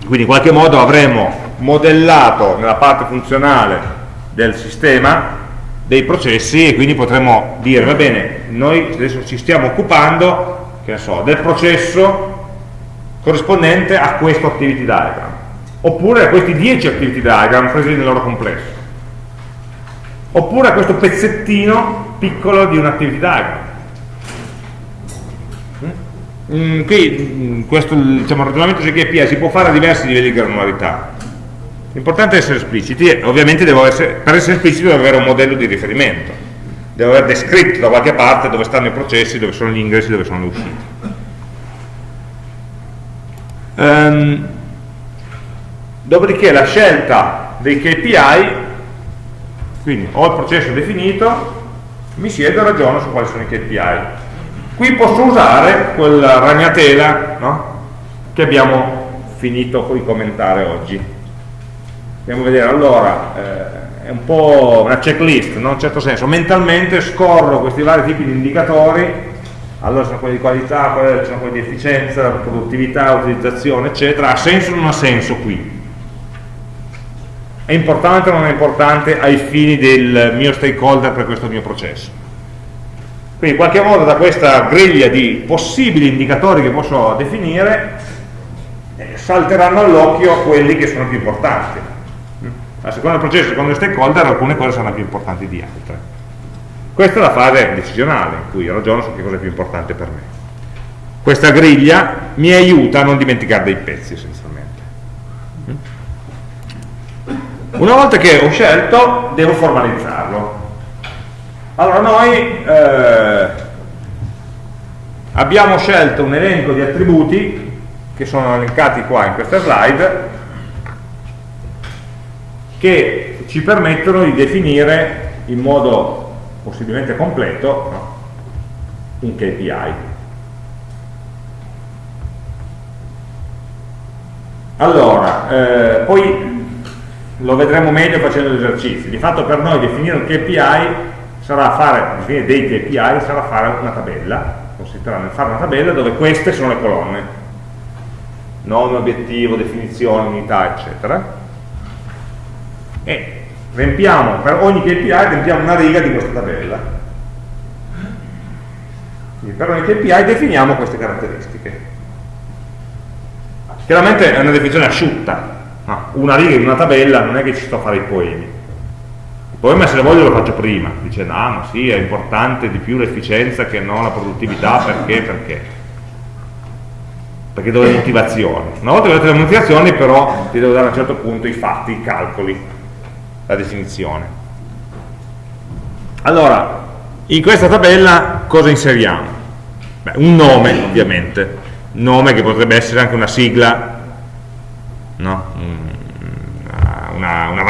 quindi in qualche modo avremo modellato nella parte funzionale del sistema dei processi e quindi potremmo dire, va bene, noi adesso ci stiamo occupando so, del processo corrispondente a questo activity diagram oppure a questi 10 activity diagram presi nel loro complesso oppure a questo pezzettino piccolo di un activity diagram mm, qui mm, questo diciamo, ragionamento su KPI si può fare a diversi livelli di granularità. L'importante è essere espliciti e ovviamente essere, per essere espliciti devo avere un modello di riferimento, devo aver descritto da qualche parte dove stanno i processi, dove sono gli ingressi, dove sono le uscite. Um, dopodiché la scelta dei KPI, quindi ho il processo definito, mi siedo e ragiono su quali sono i KPI. Qui posso usare quella ragnatela no? che abbiamo finito di commentare oggi andiamo a vedere, allora, eh, è un po' una checklist, no? in un certo senso, mentalmente scorro questi vari tipi di indicatori, allora sono quelli di qualità, sono quelli di efficienza, produttività, utilizzazione, eccetera, ha senso o non ha senso qui? È importante o non è importante ai fini del mio stakeholder per questo mio processo? Quindi in qualche modo da questa griglia di possibili indicatori che posso definire eh, salteranno all'occhio quelli che sono più importanti a seconda del processo, secondo i stakeholder, alcune cose saranno più importanti di altre. Questa è la fase decisionale in cui ragiono su che cosa è più importante per me. Questa griglia mi aiuta a non dimenticare dei pezzi essenzialmente. Una volta che ho scelto, devo formalizzarlo. Allora noi eh, abbiamo scelto un elenco di attributi che sono elencati qua in questa slide che ci permettono di definire in modo possibilmente completo no? un KPI. Allora, eh, poi lo vedremo meglio facendo gli esercizi. Di fatto per noi definire un KPI sarà fare, definire dei KPI sarà fare una tabella, consisterà nel fare una tabella dove queste sono le colonne, nome, obiettivo, definizione, unità, eccetera e riempiamo, per ogni KPI riempiamo una riga di questa tabella. Quindi per ogni KPI definiamo queste caratteristiche. Chiaramente è una definizione asciutta, no? una riga in una tabella non è che ci sto a fare i poemi. Il poema se lo voglio lo faccio prima, dice no, ma sì, è importante di più l'efficienza che non la produttività, perché, perché perché do le motivazioni. Una volta che ho detto le motivazioni però ti devo dare a un certo punto i fatti, i calcoli, la definizione. Allora, in questa tabella cosa inseriamo? Beh, un nome, ovviamente, nome che potrebbe essere anche una sigla, no?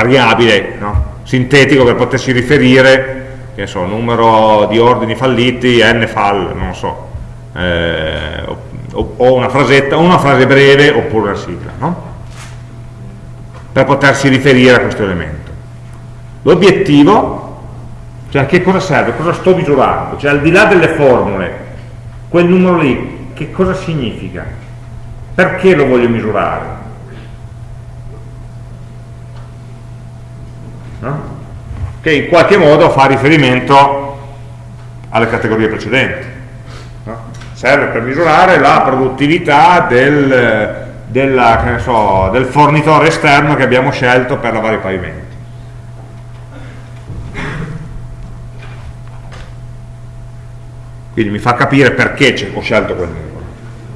Variabile, no? sintetico per potersi riferire, che so, numero di ordini falliti, n fall, non so, eh, o, o, una frasetta, una frase breve oppure una sigla, no? per potersi riferire a questo elemento. L'obiettivo, cioè a che cosa serve, cosa sto misurando, cioè al di là delle formule, quel numero lì, che cosa significa? Perché lo voglio misurare? No? Che in qualche modo fa riferimento alle categorie precedenti. No? Serve per misurare la produttività del, della, so, del fornitore esterno che abbiamo scelto per lavare i pavimenti quindi mi fa capire perché ho scelto quel numero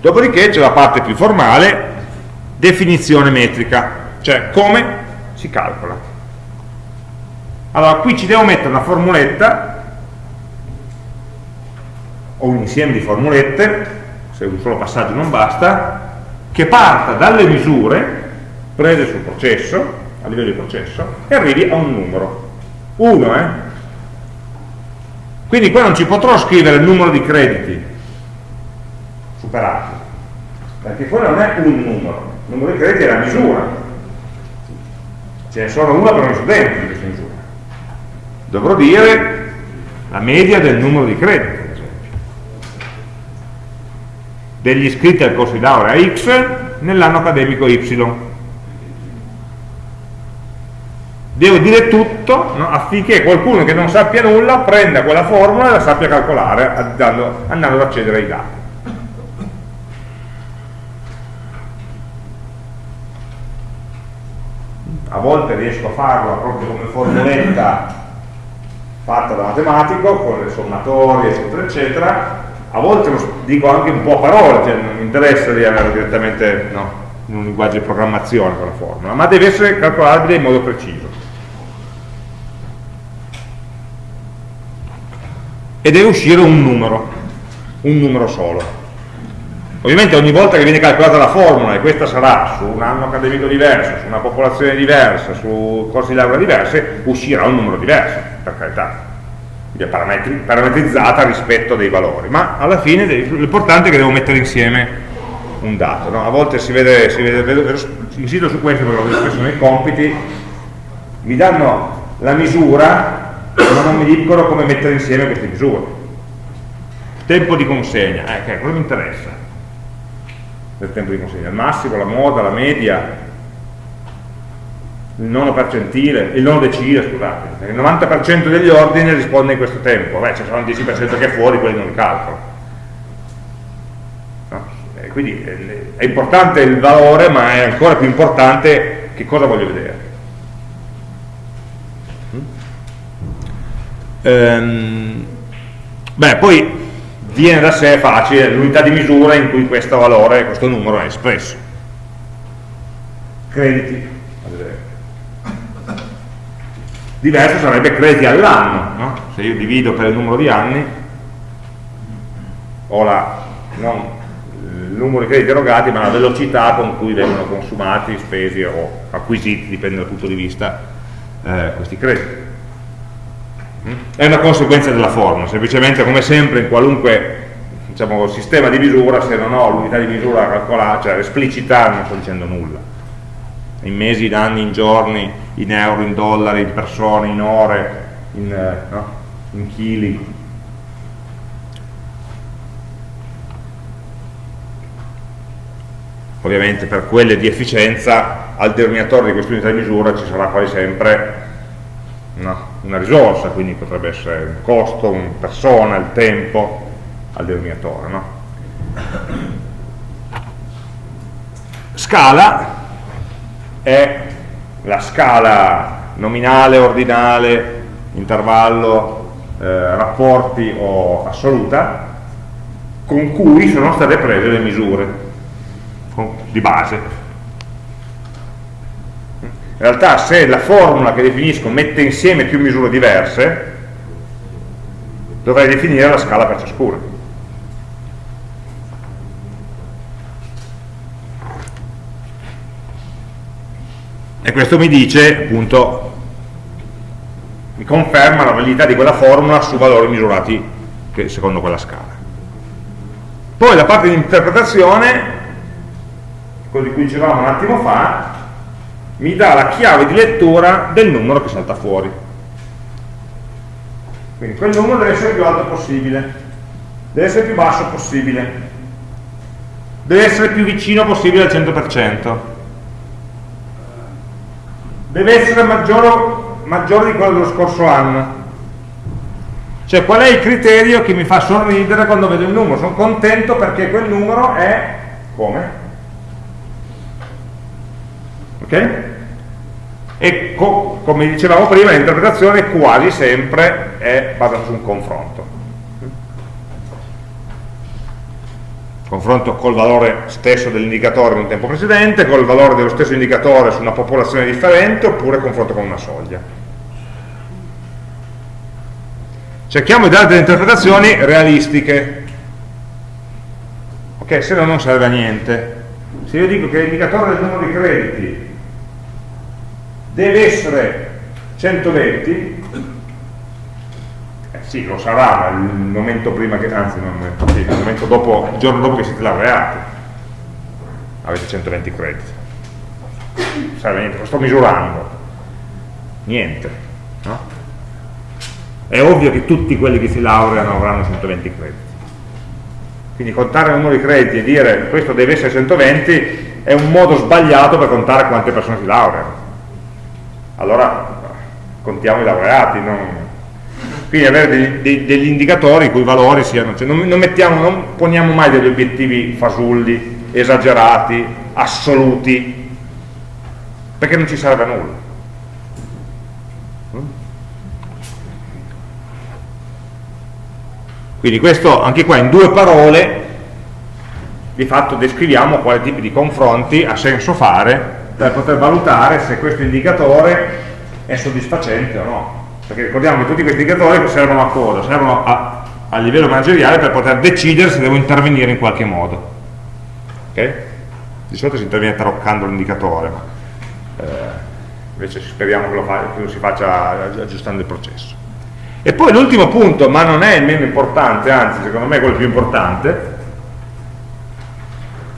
dopodiché c'è la parte più formale definizione metrica cioè come si calcola allora qui ci devo mettere una formuletta o un insieme di formulette se un solo passaggio non basta che parta dalle misure prese sul processo, a livello di processo, e arrivi a un numero. 1, eh? Quindi qua non ci potrò scrivere il numero di crediti superati, perché quello non è un numero, il numero di crediti è la misura. Ce ne sono una per ogni studente di questa misura. Dovrò dire la media del numero di crediti, ad esempio. Degli iscritti al corso di laurea X nell'anno accademico Y devo dire tutto no? affinché qualcuno che non sappia nulla prenda quella formula e la sappia calcolare andando, andando ad accedere ai dati a volte riesco a farlo proprio come formuletta fatta da matematico con le sommatorie eccetera eccetera a volte lo dico anche un po' a parole cioè non mi interessa di avere direttamente no, in un linguaggio di programmazione quella formula ma deve essere calcolabile in modo preciso e deve uscire un numero, un numero solo. Ovviamente ogni volta che viene calcolata la formula, e questa sarà su un anno accademico diverso, su una popolazione diversa, su corsi di laurea diverse, uscirà un numero diverso, per carità, parametrizzata rispetto dei valori, ma alla fine l'importante è che devo mettere insieme un dato. No? A volte si vede, si vede insisto su questo perché lo vedo spesso nei compiti, mi danno la misura ma non mi dicono come mettere insieme queste misure tempo di consegna, eh, okay, cosa mi interessa del tempo di consegna, il massimo, la moda, la media il nono percentile, il nono decile scusate, il 90% degli ordini risponde in questo tempo. Beh, ci sono il 10% che è fuori, quelli non li calcolo. No? quindi eh, è importante il valore ma è ancora più importante che cosa voglio vedere. Ehm, beh, poi viene da sé facile l'unità di misura in cui questo valore, questo numero è espresso. Crediti, Diverso sarebbe crediti all'anno, no? se io divido per il numero di anni, ho la, non il numero di crediti erogati, ma la velocità con cui vengono consumati, spesi o acquisiti, dipende dal punto di vista, eh, questi crediti è una conseguenza della forma, semplicemente come sempre in qualunque diciamo, sistema di misura, se non ho l'unità di misura calcolata, cioè esplicita, non sto dicendo nulla. In mesi, in anni, in giorni, in euro, in dollari, in persone, in ore, in, eh, no? in chili. Ovviamente per quelle di efficienza al denominatore di questa unità di misura ci sarà quasi sempre no? Una risorsa, quindi potrebbe essere un costo, una persona, il tempo al denominatore. No? Scala è la scala nominale, ordinale, intervallo, eh, rapporti o assoluta con cui sono state prese le misure di base in realtà se la formula che definisco mette insieme più misure diverse dovrei definire la scala per ciascuna. E questo mi dice appunto mi conferma la validità di quella formula su valori misurati secondo quella scala. Poi la parte di interpretazione quello di cui dicevamo un attimo fa mi dà la chiave di lettura del numero che salta fuori. Quindi quel numero deve essere più alto possibile. Deve essere più basso possibile. Deve essere più vicino possibile al 100% deve essere maggiore, maggiore di quello dello scorso anno. Cioè qual è il criterio che mi fa sorridere quando vedo il numero? Sono contento perché quel numero è come? ok? E co come dicevamo prima, l'interpretazione quasi sempre è basata su un confronto. Confronto col valore stesso dell'indicatore in un tempo precedente, col valore dello stesso indicatore su una popolazione differente, oppure confronto con una soglia. Cerchiamo di dare delle interpretazioni realistiche, ok? Se no non serve a niente se io dico che l'indicatore del numero di crediti deve essere 120 eh sì lo sarà ma il momento prima che anzi non, sì, il momento dopo il giorno dopo che siete laureati. Avete 120 crediti. Serve niente, lo sto misurando. Niente no? è ovvio che tutti quelli che si laureano avranno 120 crediti. Quindi contare il numero di crediti e dire questo deve essere 120 è un modo sbagliato per contare quante persone si laureano allora contiamo i laureati non... quindi avere degli, dei, degli, indicatori i cui valori siano cioè non, non, mettiamo, non poniamo mai degli obiettivi fasulli esagerati, assoluti perché non ci serve a nulla. Quindi questo, anche qua in due parole, di fatto descriviamo quali tipi di confronti ha senso fare per poter valutare se questo indicatore è soddisfacente o no. Perché ricordiamo che tutti questi indicatori servono a cosa? Servono a, a livello manageriale per poter decidere se devo intervenire in qualche modo. Okay? Di solito si interviene taroccando l'indicatore, ma eh, invece speriamo che lo, fa, che lo si faccia aggiustando il processo. E poi l'ultimo punto, ma non è il meno importante, anzi secondo me è quello più importante,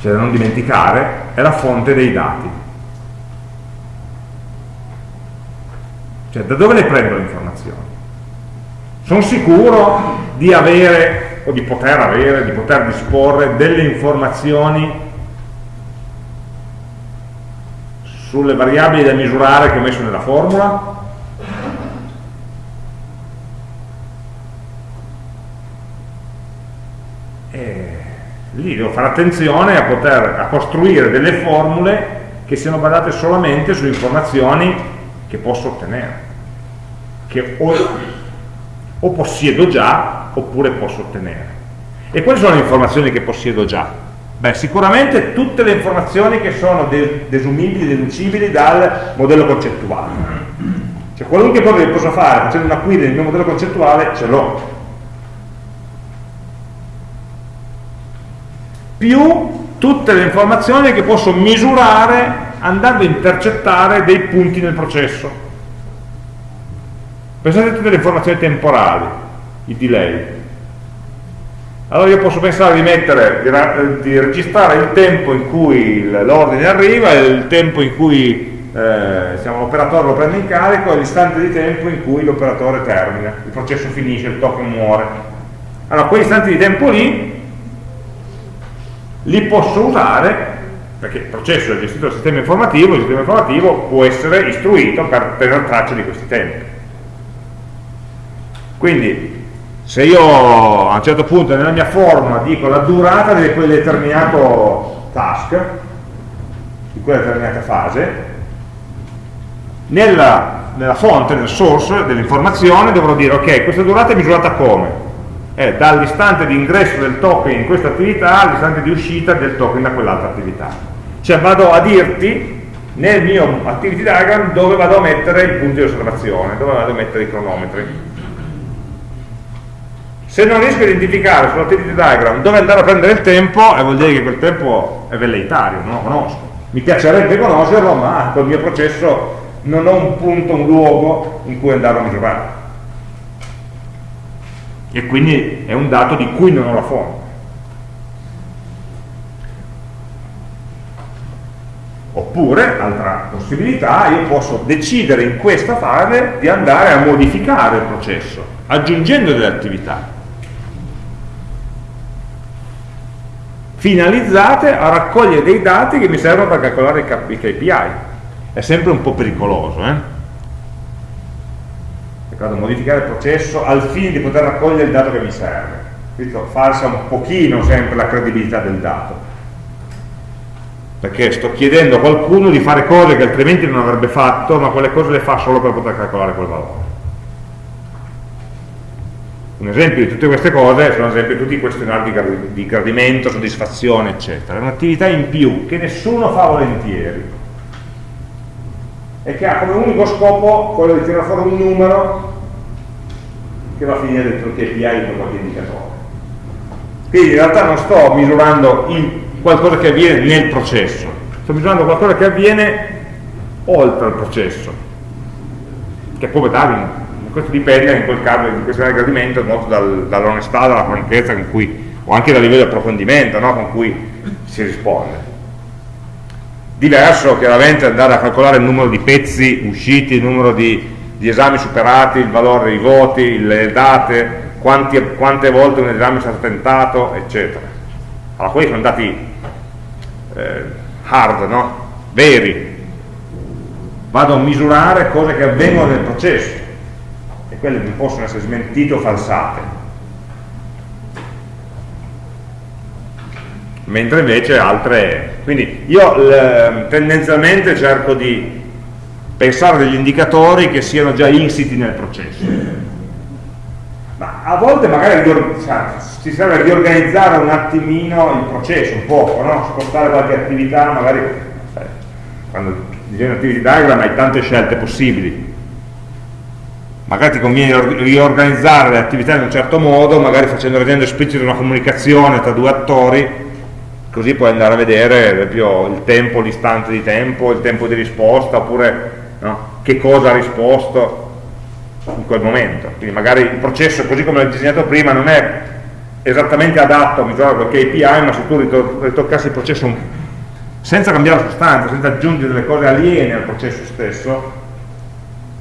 cioè da non dimenticare, è la fonte dei dati. Cioè da dove le prendo le informazioni? Sono sicuro di avere, o di poter avere, di poter disporre delle informazioni sulle variabili da misurare che ho messo nella formula? lì devo fare attenzione a poter a costruire delle formule che siano basate solamente su informazioni che posso ottenere che o, o possiedo già oppure posso ottenere e quali sono le informazioni che possiedo già? Beh, sicuramente tutte le informazioni che sono desumibili, deducibili dal modello concettuale. Cioè qualunque cosa che posso fare facendo una query nel mio modello concettuale ce l'ho. più tutte le informazioni che posso misurare andando a intercettare dei punti nel processo. Pensate a tutte le informazioni temporali, i delay. Allora io posso pensare di mettere, di, registrare il tempo in cui l'ordine arriva, il tempo in cui eh, l'operatore lo prende in carico e l'istante di tempo in cui l'operatore termina, il processo finisce, il token muore. Allora, quegli istanti di tempo lì li posso usare perché il processo è gestito dal sistema informativo, il sistema informativo può essere istruito per tenere traccia di questi tempi. Quindi se io a un certo punto nella mia forma dico la durata di quel determinato task, di quella determinata fase, nella, nella fonte, nel source dell'informazione dovrò dire ok, questa durata è misurata come? è dall'istante di ingresso del token in questa attività all'istante di uscita del token da quell'altra attività. Cioè vado a dirti nel mio activity diagram dove vado a mettere i punti di osservazione, dove vado a mettere i cronometri. Se non riesco a identificare sull'activity diagram dove andare a prendere il tempo, eh, vuol dire che quel tempo è velleitario, non lo conosco. Mi piacerebbe conoscerlo, ma col mio processo non ho un punto, un luogo in cui andare a misurare e quindi è un dato di cui non ho la fonte. Oppure, altra possibilità, io posso decidere in questa fase di andare a modificare il processo, aggiungendo delle attività, finalizzate a raccogliere dei dati che mi servono per calcolare i KPI. È sempre un po' pericoloso, eh? ricordo, modificare il processo al fine di poter raccogliere il dato che mi serve. Questo falsa un pochino sempre la credibilità del dato. Perché sto chiedendo a qualcuno di fare cose che altrimenti non avrebbe fatto, ma quelle cose le fa solo per poter calcolare quel valore. Un esempio di tutte queste cose sono ad esempio tutti i questionari di gradimento, soddisfazione, eccetera. È un'attività in più che nessuno fa volentieri e che ha come unico scopo quello di tirare fuori un numero che va a finire dentro il KPI di qualche indicatore. Quindi in realtà non sto misurando qualcosa che avviene nel processo, sto misurando qualcosa che avviene oltre il processo, che può darmi, questo dipende in quel caso, in questo gradimento, molto dal, dall'onestà, dalla franchezza con cui, o anche dal livello di approfondimento no? con cui si risponde. Diverso chiaramente andare a calcolare il numero di pezzi usciti, il numero di, di esami superati, il valore dei voti, le date, quanti, quante volte un esame è stato tentato, eccetera. Allora, quelli sono dati eh, hard, no? veri. Vado a misurare cose che avvengono nel processo e quelle non possono essere smentite o falsate. Mentre invece altre... Quindi io tendenzialmente cerco di pensare degli indicatori che siano già insiti nel processo ma a volte magari si serve di organizzare un attimino il processo, un po', no? spostare qualche attività, magari quando disegni activity diagram hai tante scelte possibili, magari ti conviene riorganizzare le attività in un certo modo, magari facendo rendendo esplicita una comunicazione tra due attori, così puoi andare a vedere ad esempio il tempo, l'istante di tempo, il tempo di risposta, oppure no? che cosa ha risposto, in quel momento. Quindi magari il processo, così come l'ho disegnato prima, non è esattamente adatto a misurare quel KPI, ma se tu ritoccassi il processo senza cambiare la sostanza, senza aggiungere delle cose aliene al processo stesso,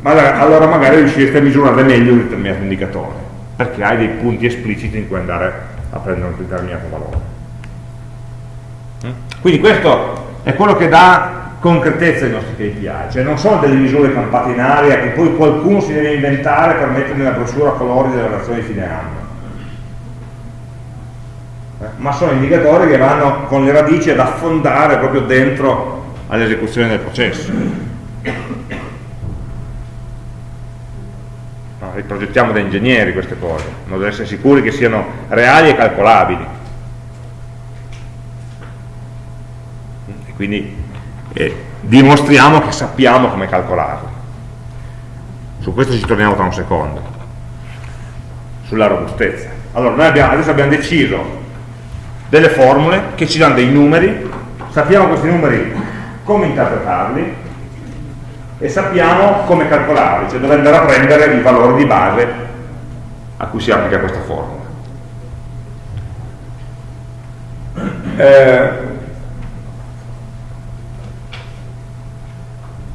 allora magari riuscirete a misurare meglio un determinato indicatore, perché hai dei punti espliciti in cui andare a prendere un determinato valore. Quindi questo è quello che dà concretezza i nostri KPI, cioè non sono delle misure campate in aria che poi qualcuno si deve inventare per mettere nella brochure a colori della relazione di fine anno. Eh, ma sono indicatori che vanno con le radici ad affondare proprio dentro all'esecuzione del processo. No, riprogettiamo da ingegneri queste cose, da essere sicuri che siano reali e calcolabili. E quindi e dimostriamo che sappiamo come calcolarlo. Su questo ci torniamo tra un secondo, sulla robustezza. Allora, noi abbiamo, adesso abbiamo deciso delle formule che ci danno dei numeri, sappiamo questi numeri come interpretarli e sappiamo come calcolarli, cioè dove andare a prendere il valore di base a cui si applica questa formula. Eh,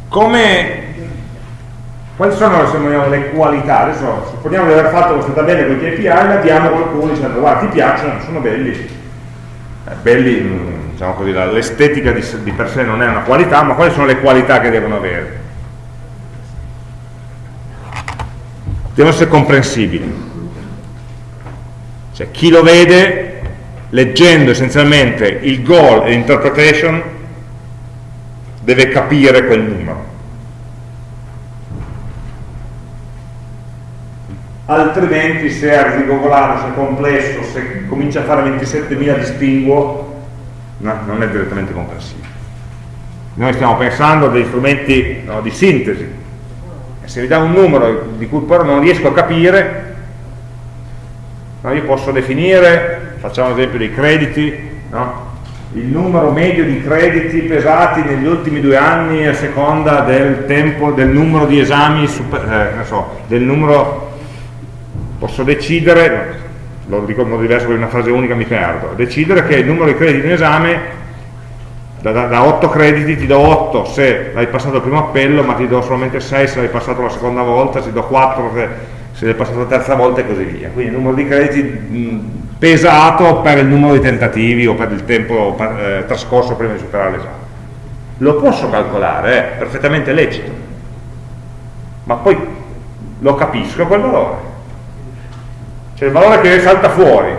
come quali sono vogliamo, le qualità? Adesso supponiamo di aver fatto questa tabella con i KPI la diamo a qualcuno dicendo guarda ti piacciono, sono belli. Eh, belli, diciamo così l'estetica di, di per sé non è una qualità ma quali sono le qualità che devono avere devono essere comprensibili cioè chi lo vede leggendo essenzialmente il goal e l'interpretation deve capire quel numero. Altrimenti se è rigogolato, se è complesso, se comincia a fare 27.000 distinguo, no, non è direttamente comprensibile. Noi stiamo pensando a degli strumenti no, di sintesi. Se mi dà un numero di cui però non riesco a capire, no, io posso definire, facciamo l'esempio dei crediti, no? il numero medio di crediti pesati negli ultimi due anni a seconda del tempo, del numero di esami, super, eh, so, del numero, posso decidere, lo dico in modo diverso perché una frase unica mi perdo, decidere che il numero di crediti in esame da, da, da 8 crediti ti do 8 se l'hai passato il primo appello, ma ti do solamente 6 se l'hai passato la seconda volta, ti do 4 se, se l'hai passato la terza volta e così via. Quindi il numero di crediti pesato per il numero di tentativi o per il tempo eh, trascorso prima di superare l'esame. Lo posso calcolare, è perfettamente lecito, ma poi lo capisco quel valore. Cioè il valore che salta fuori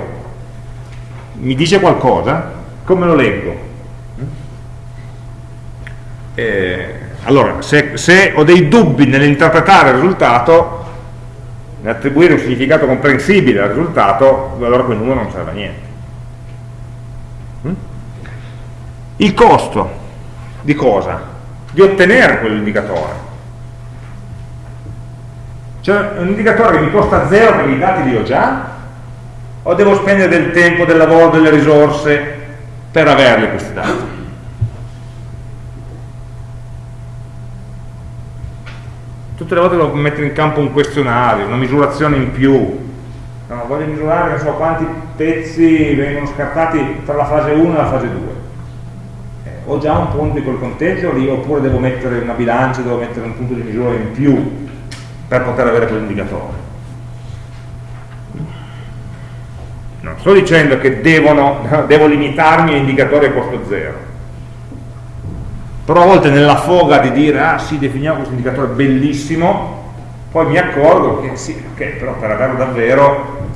mi dice qualcosa, come lo leggo? Eh, allora, se, se ho dei dubbi nell'interpretare il risultato, attribuire un significato comprensibile al risultato, allora quel numero non serve a niente. Mm? Il costo di cosa? Di ottenere quell'indicatore. Cioè un indicatore che mi costa zero perché i dati li ho già? O devo spendere del tempo, del lavoro, delle risorse per averli questi dati. Tutte le volte devo mettere in campo un questionario, una misurazione in più, no, voglio misurare so, quanti pezzi vengono scartati tra la fase 1 e la fase 2 eh, ho già un punto di quel conteggio lì oppure devo mettere una bilancia devo mettere un punto di misura in più per poter avere quell'indicatore. Non sto dicendo che devono, devo limitarmi a indicatori a costo zero però a volte nella foga di dire ah sì definiamo questo indicatore bellissimo poi mi accorgo che sì, ok, però per averlo davvero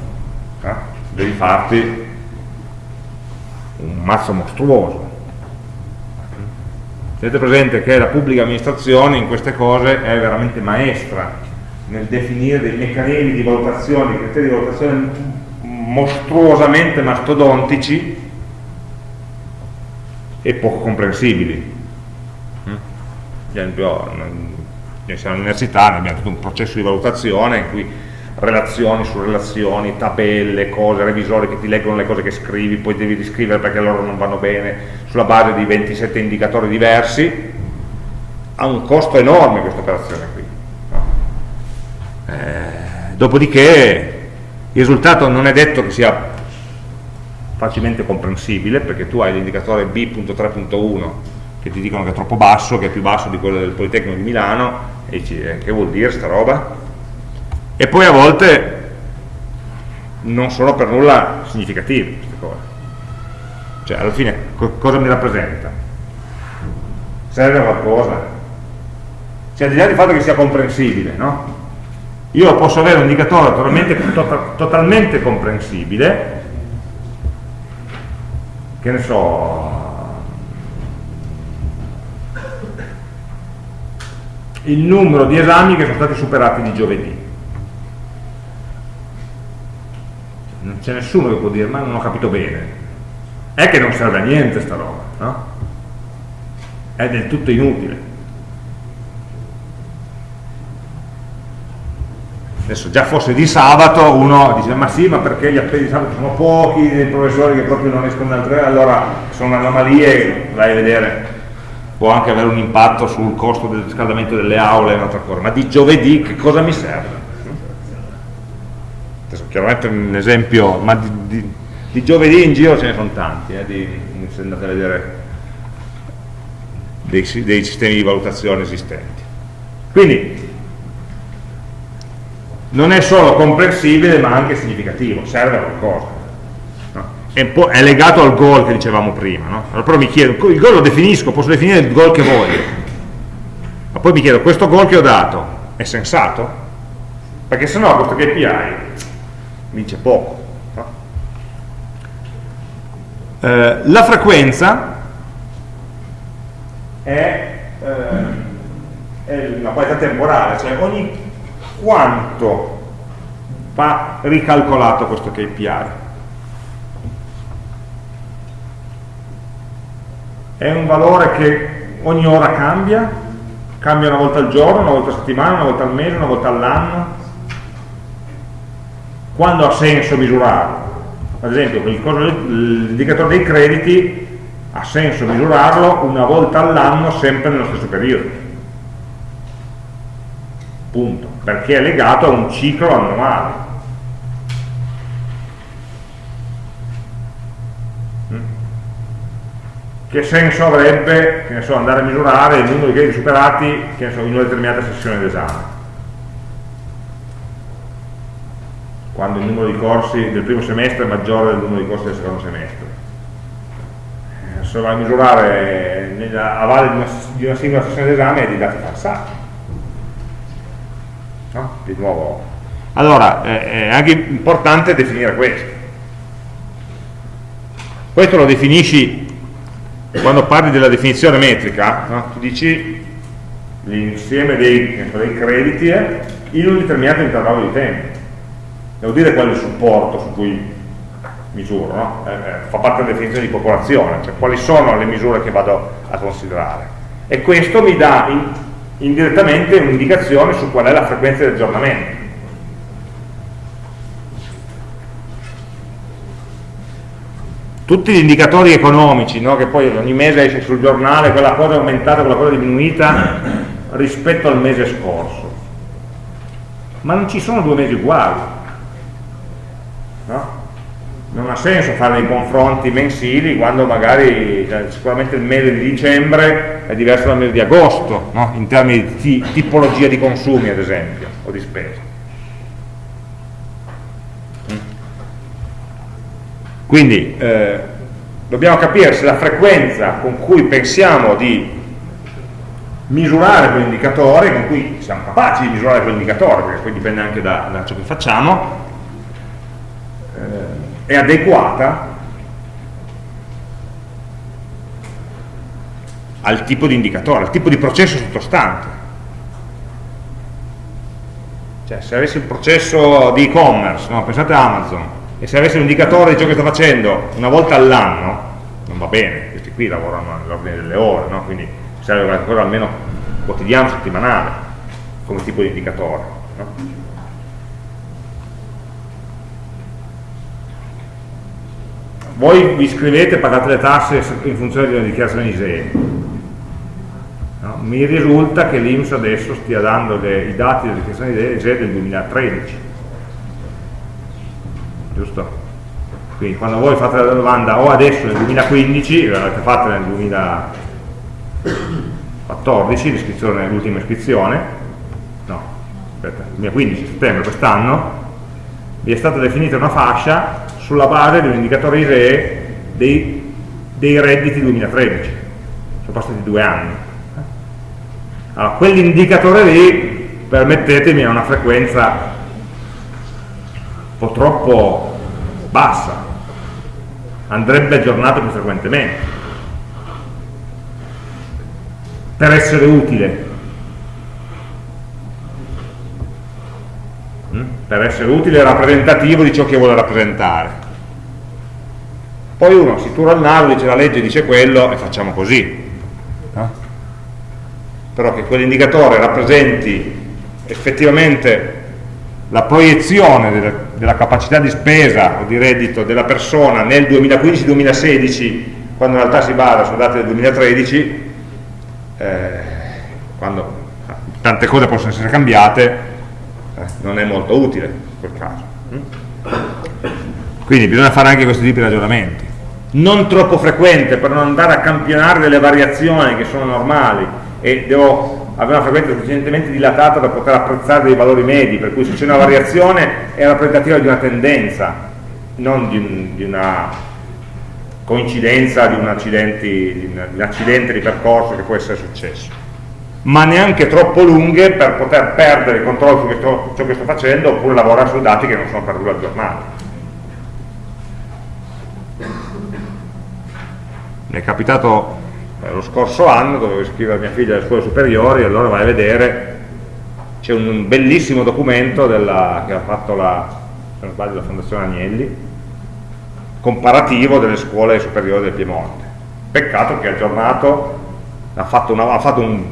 eh, devi farti un mazzo mostruoso. Tenete presente che la pubblica amministrazione in queste cose è veramente maestra nel definire dei meccanismi di valutazione, criteri di valutazione mostruosamente mastodontici e poco comprensibili. Esempio, siamo all'università, abbiamo tutto un processo di valutazione in cui relazioni su relazioni, tabelle, cose, revisori che ti leggono le cose che scrivi, poi devi riscrivere perché loro non vanno bene, sulla base di 27 indicatori diversi, ha un costo enorme questa operazione qui. Eh, dopodiché il risultato non è detto che sia facilmente comprensibile, perché tu hai l'indicatore B.3.1 che ti dicono che è troppo basso, che è più basso di quello del Politecnico di Milano, e dici, eh, che vuol dire sta roba? E poi a volte non sono per nulla significative queste cose. Cioè, alla fine, co cosa mi rappresenta? Serve a qualcosa? Cioè, di là del fatto che sia comprensibile, no? Io posso avere un indicatore totalmente, to totalmente comprensibile, che ne so, il numero di esami che sono stati superati di giovedì. Non c'è nessuno che può dire, ma non ho capito bene. È che non serve a niente sta roba, no? È del tutto inutile. Adesso già fosse di sabato uno dice ma sì ma perché gli appelli di sabato sono pochi, dei professori che proprio non escono dal tre, allora sono anomalie, vai a vedere può anche avere un impatto sul costo del riscaldamento delle aule e un'altra cosa, ma di giovedì che cosa mi serve? Adesso chiaramente un esempio, ma di, di, di giovedì in giro ce ne sono tanti, eh, di, se andate a vedere dei, dei sistemi di valutazione esistenti. Quindi non è solo comprensibile ma anche significativo, serve a qualcosa è legato al goal che dicevamo prima no? allora però mi chiedo, il goal lo definisco, posso definire il goal che voglio ma poi mi chiedo, questo goal che ho dato è sensato? perché se no questo KPI mi dice poco no? eh, la frequenza è, eh, è una qualità temporale cioè ogni quanto va ricalcolato questo KPI è un valore che ogni ora cambia, cambia una volta al giorno, una volta a settimana, una volta al mese, una volta all'anno. Quando ha senso misurarlo? Ad esempio, l'indicatore dei crediti ha senso misurarlo una volta all'anno sempre nello stesso periodo. Punto. Perché è legato a un ciclo annuale. Che senso avrebbe so, andare a misurare il numero di crediti superati so, in una determinata sessione d'esame? Quando il numero di corsi del primo semestre è maggiore del numero di corsi del secondo semestre. Eh, se va a misurare nella, a valle di una, di una singola sessione d'esame è di dati falsati no? di nuovo. Allora è anche importante definire questo. Questo lo definisci quando parli della definizione metrica, no? tu dici l'insieme dei, dei, crediti in un determinato intervallo di tempo. Devo dire qual è il supporto su cui misuro, no? eh, eh, fa parte della definizione di popolazione, cioè quali sono le misure che vado a considerare. E questo mi dà in, indirettamente un'indicazione su qual è la frequenza di aggiornamento. Tutti gli indicatori economici, no? che poi ogni mese esce sul giornale, quella cosa è aumentata, quella cosa è diminuita rispetto al mese scorso. Ma non ci sono due mesi uguali. No? Non ha senso fare dei confronti mensili quando magari cioè, sicuramente il mese di dicembre è diverso dal mese di agosto, no? in termini di tipologia di consumi ad esempio, o di spesa. Quindi eh, dobbiamo capire se la frequenza con cui pensiamo di misurare quell'indicatore, con cui siamo capaci di misurare quell'indicatore, perché poi dipende anche da, da ciò che facciamo, eh, è adeguata al tipo di indicatore, al tipo di processo sottostante. Cioè, se avessi un processo di e-commerce, no? pensate a Amazon, e se avessi un indicatore di ciò che sto facendo una volta all'anno non va bene, questi qui lavorano nell'ordine delle ore, no? quindi serve qualcosa almeno quotidiano, settimanale, come tipo di indicatore. No? Voi vi iscrivete e pagate le tasse in funzione di una dichiarazione ISEE. No? Mi risulta che l'Inps adesso stia dando i dati della dichiarazione ISEE del 2013 giusto? Quindi quando voi fate la domanda o adesso nel 2015, l'avete fatta nel 2014, l'ultima iscrizione, no, aspetta, 2015, settembre quest'anno, vi è stata definita una fascia sulla base di un indicatore ISEE dei, dei redditi 2013, sono passati due anni. Allora, quell'indicatore lì, permettetemi, ha una frequenza un po' troppo bassa, andrebbe aggiornato più frequentemente per essere utile. Mm? Per essere utile e rappresentativo di ciò che vuole rappresentare. Poi uno si tura il naso, dice la legge dice quello e facciamo così. Però che quell'indicatore rappresenti effettivamente la proiezione della, della, capacità di spesa o di reddito della persona nel 2015-2016 quando in realtà si basa su dati del 2013 eh, quando tante cose possono essere cambiate eh, non è molto utile in quel caso. Quindi bisogna fare anche questo tipo di ragionamenti. Non troppo frequente per non andare a campionare delle variazioni che sono normali e devo avere una frequenza sufficientemente dilatata da poter apprezzare dei valori medi, per cui se c'è una variazione è rappresentativa di una tendenza, non di, un, di una coincidenza di un, di un accidente di percorso che può essere successo, ma neanche troppo lunghe per poter perdere il controllo su questo, ciò che sto facendo oppure lavorare su dati che non sono per nulla aggiornati. Mi è capitato lo scorso anno dovevo iscrivere mia figlia alle scuole superiori e allora vai a vedere c'è un bellissimo documento della, che ha fatto la, sbaglio, la Fondazione Agnelli comparativo delle scuole superiori del Piemonte. Peccato che aggiornato ha fatto, una, ha fatto un,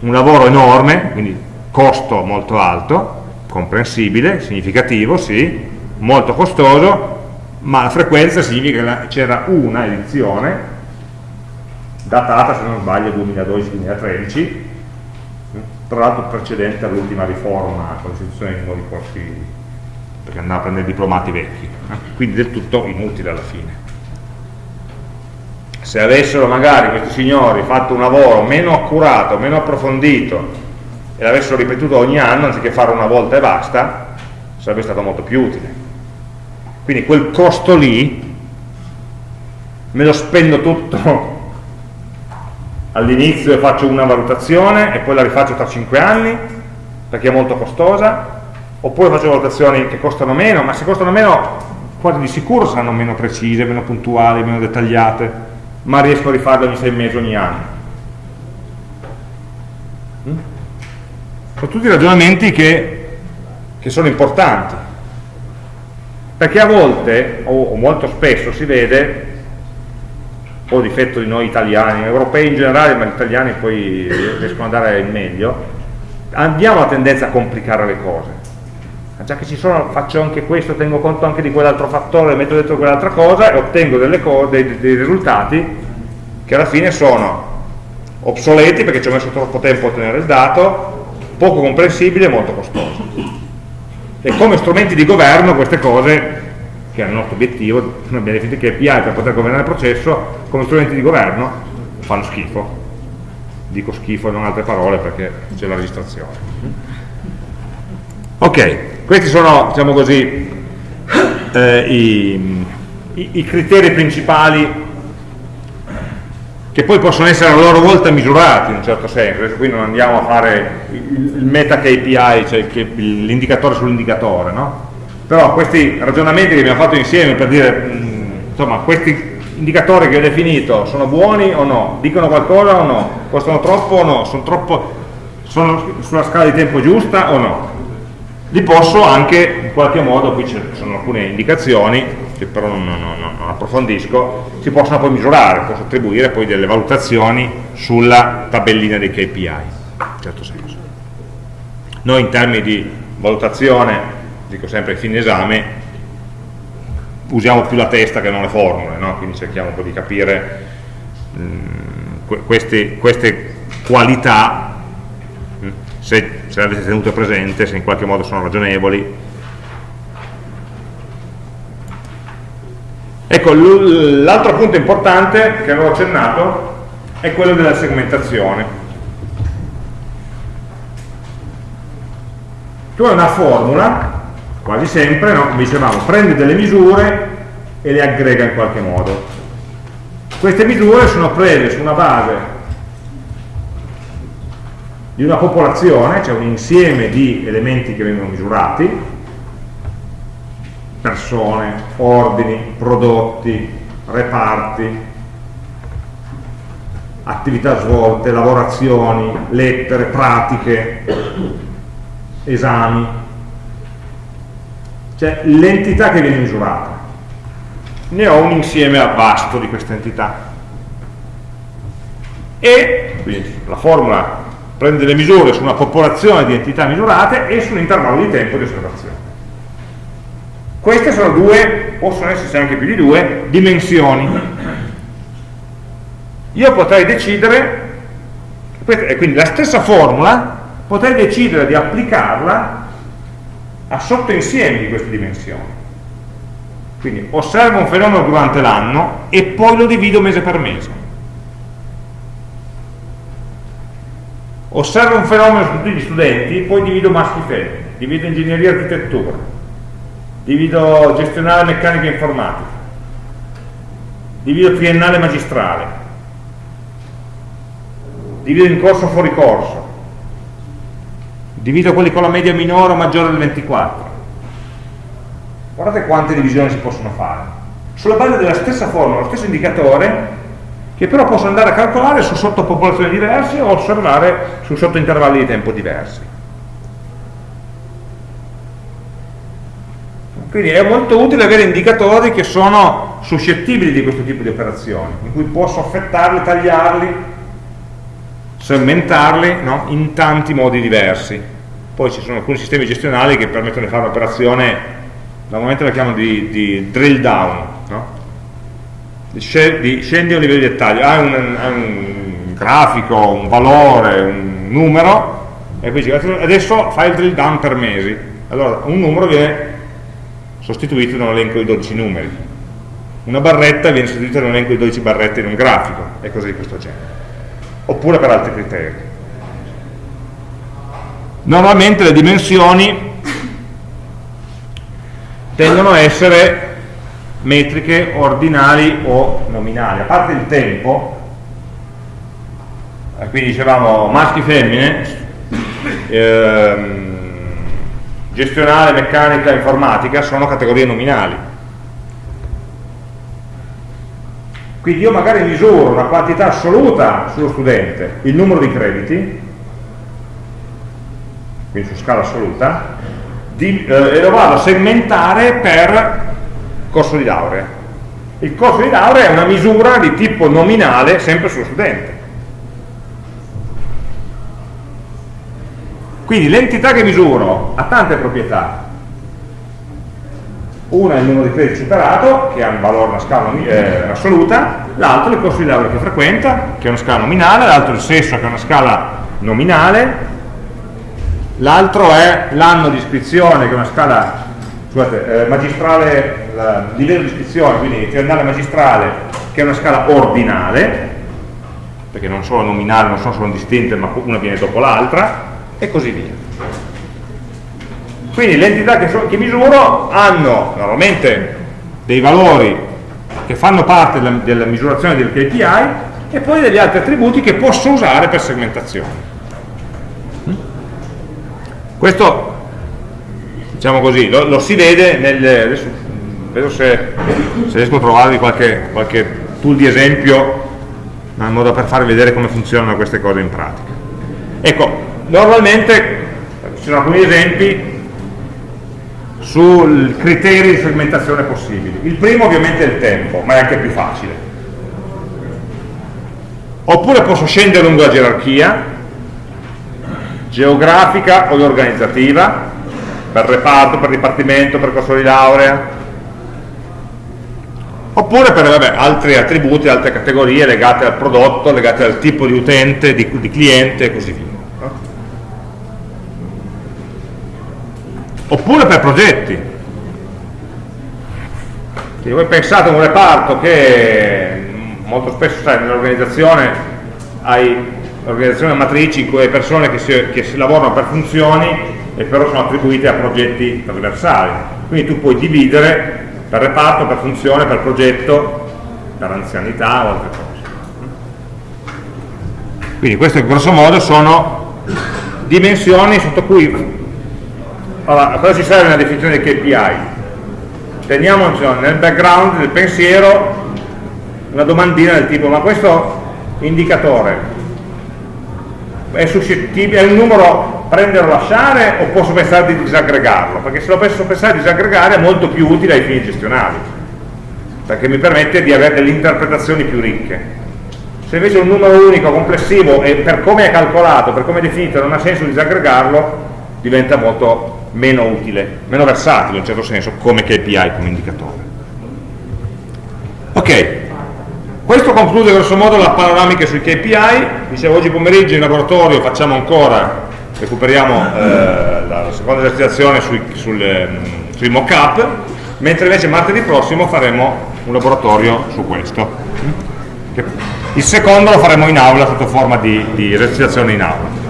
un lauoro enorme quindi costo molto alto comprensibile, significativo, sì, molto costoso, ma la frequenza significa che c'era una edizione datata se non sbaglio 2012-2013 tra l'altro precedente all'ultima riforma con l'istituzione di nuovi corsi perché andava a prendere diplomati vecchi eh? quindi del tutto inutile alla fine se avessero magari questi signori fatto un lavoro meno accurato, meno approfondito e l'avessero ripetuto ogni anno anziché fare una volta e basta sarebbe stato molto più utile quindi quel costo lì me lo spendo tutto all'inizio faccio una valutazione e poi la rifaccio tra 5 anni perché è molto costosa. Oppure faccio valutazioni che costano meno ma se costano meno quasi di sicuro saranno meno precise, meno puntuali, meno dettagliate ma riesco a rifarle ogni 6 mesi ogni anno. Mm? sono tutti ragionamenti che, che sono importanti. Perché a volte o molto spesso si vede po' difetto di noi italiani, europei in generale, ma gli italiani poi riescono ad andare in meglio, abbiamo la tendenza a complicare le cose. già che ci sono faccio anche questo, tengo conto anche di quell'altro fattore, metto dentro quell'altra cosa e ottengo dei, dei risultati che alla fine sono obsoleti perché ci ho messo troppo tempo a ottenere il dato, poco comprensibili e molto costosi. E come strumenti di governo queste cose, che è il nostro obiettivo, noi abbiamo definito che API per poter governare il processo, come strumenti di governo fanno schifo. Dico schifo non altre parole perché c'è la registrazione. Ok, questi sono, diciamo così, eh, i, i, i criteri principali che poi possono essere a loro volta misurati in un certo senso, adesso qui non andiamo a fare il meta KPI, cioè l'indicatore sull'indicatore, no? Però questi ragionamenti che abbiamo fatto insieme per dire, mh, insomma, questi indicatori che ho definito sono buoni o no, dicono qualcosa o no, costano troppo o no, sono, troppo, sono sulla scala di tempo giusta o no, li posso anche in qualche modo, qui ci sono alcune indicazioni, che però non, non, non, approfondisco, si possono poi misurare, posso attribuire poi delle valutazioni sulla tabellina dei KPI, in certo senso. Noi in termini di valutazione, dico sempre a fine esame, usiamo più la testa che non le formule, no? quindi cerchiamo un po' di capire mh, mm, queste, queste, qualità, mm, se, se le avete tenute presente, se in qualche modo sono ragionevoli, Ecco, l'altro punto importante che avevo accennato è quello della segmentazione. Tu hai una formula, quasi sempre, no? come dicevamo, prende delle misure e le aggrega in qualche modo. Queste misure sono prese su una base di una popolazione, cioè un insieme di elementi che vengono misurati, persone, ordini, prodotti, reparti, attività svolte, lavorazioni, lettere, pratiche, esami, cioè l'entità che viene misurata. Ne ho un insieme vasto di queste entità. E quindi la formula prende le misure su una popolazione di entità misurate e su un intervallo di tempo di osservazione. Queste sono due, possono esserci anche più di due, dimensioni. Io potrei decidere, e quindi la stessa formula, potrei decidere di applicarla a sottoinsiemi di queste dimensioni. Quindi osservo un fenomeno durante l'anno e poi lo divido mese per mese. Osservo un fenomeno su tutti gli studenti, poi divido maschi e femmine, divido ingegneria e architettura, divido gestionale meccanica informatica, divido triennale magistrale, divido in corso fuori corso, divido quelli con la media minore o maggiore del 24. Guardate quante divisioni si possono fare. Sulla base della stessa formula, lo stesso indicatore, che però posso andare a calcolare su sottopopolazioni diverse o osservare su sottointervalli di tempo diversi. Quindi è molto utile avere indicatori che sono suscettibili di questo tipo di operazioni, in cui posso affettarli, tagliarli, segmentarli no? in tanti modi diversi. Poi ci sono alcuni sistemi gestionali che permettono di fare un'operazione, normalmente la chiamano di, di drill down, no? di, scendi a un livello di dettaglio, hai un, un grafico, un valore, un numero, e poi dici adesso fai il drill down per mesi. Allora un numero viene sostituito da un elenco di 12 numeri. Una barretta viene sostituita da un elenco di 12 barrette in un grafico, e cose di questo genere. Oppure per altri criteri. Normalmente le dimensioni tendono a essere metriche ordinali o nominali. A parte il tempo, eh, quindi dicevamo maschi e femmine, ehm, gestionale, meccanica, informatica sono categorie nominali. Quindi io magari misuro una quantità assoluta sullo studente, il numero di crediti, quindi su scala assoluta, di, eh, e lo vado a segmentare per corso di laurea. Il corso di laurea è una misura di tipo nominale sempre sullo studente. Quindi l'entità che misuro ha tante proprietà, una è il numero di crediti superato, che ha un valore, una scala eh, assoluta, l'altro è il corso di laurea che frequenta, che è una scala nominale, l'altro è il sesso, che è una scala nominale, l'altro è l'anno di iscrizione, che è una scala scusate, eh, magistrale, il livello di iscrizione, quindi triennale magistrale, che è una scala ordinale, perché non sono nominali, non sono solo distinte, ma una viene dopo l'altra, e così via. Quindi le entità che, so, che misuro hanno normalmente dei valori che fanno parte della, della misurazione del KPI e poi degli altri attributi che posso usare per segmentazione. Questo, diciamo così, lo, lo si vede nel... Adesso, vedo se, se riesco a trovarvi qualche, qualche tool di esempio in modo per farvi vedere come funzionano queste cose in pratica. Ecco, normalmente ci sono alcuni esempi sui criteri di segmentazione possibili. Il primo ovviamente è il tempo, ma è anche più facile. Oppure posso scendere lungo la gerarchia, geografica o organizzativa, per reparto, per dipartimento, per corso di laurea, oppure per vabbè, altri attributi, altre categorie legate al prodotto, legate al tipo di utente, di, di cliente e così via. oppure per progetti Quindi voi pensate a un reparto che molto spesso sai, nell'organizzazione hai organizzazioni matrici in cui hai persone che si, che si lavorano per funzioni e però sono attribuite a progetti trasversali quindi tu puoi dividere per reparto, per funzione, per progetto per anzianità o altre cose quindi queste grosso modo sono dimensioni sotto cui allora, a cosa ci serve una definizione di KPI? Teniamo nel background del pensiero una domandina del tipo ma questo indicatore è è un numero prendere o lasciare o posso pensare di disaggregarlo? Perché se lo posso pensare di disaggregare è molto più utile ai fini gestionali perché mi permette di avere delle interpretazioni più ricche se invece un numero unico complessivo e per come è calcolato, per come è definito non ha senso disaggregarlo diventa molto meno utile, meno versatile in un certo senso come KPI, come indicatore. Ok, questo conclude grosso modo la panoramica sui KPI, dicevo oggi pomeriggio in laboratorio facciamo ancora, recuperiamo eh, la seconda esercitazione sui, mm, sui mock-up, mentre invece martedì prossimo faremo un laboratorio su questo. Il secondo lo faremo in aula sotto forma di, di esercitazione in aula.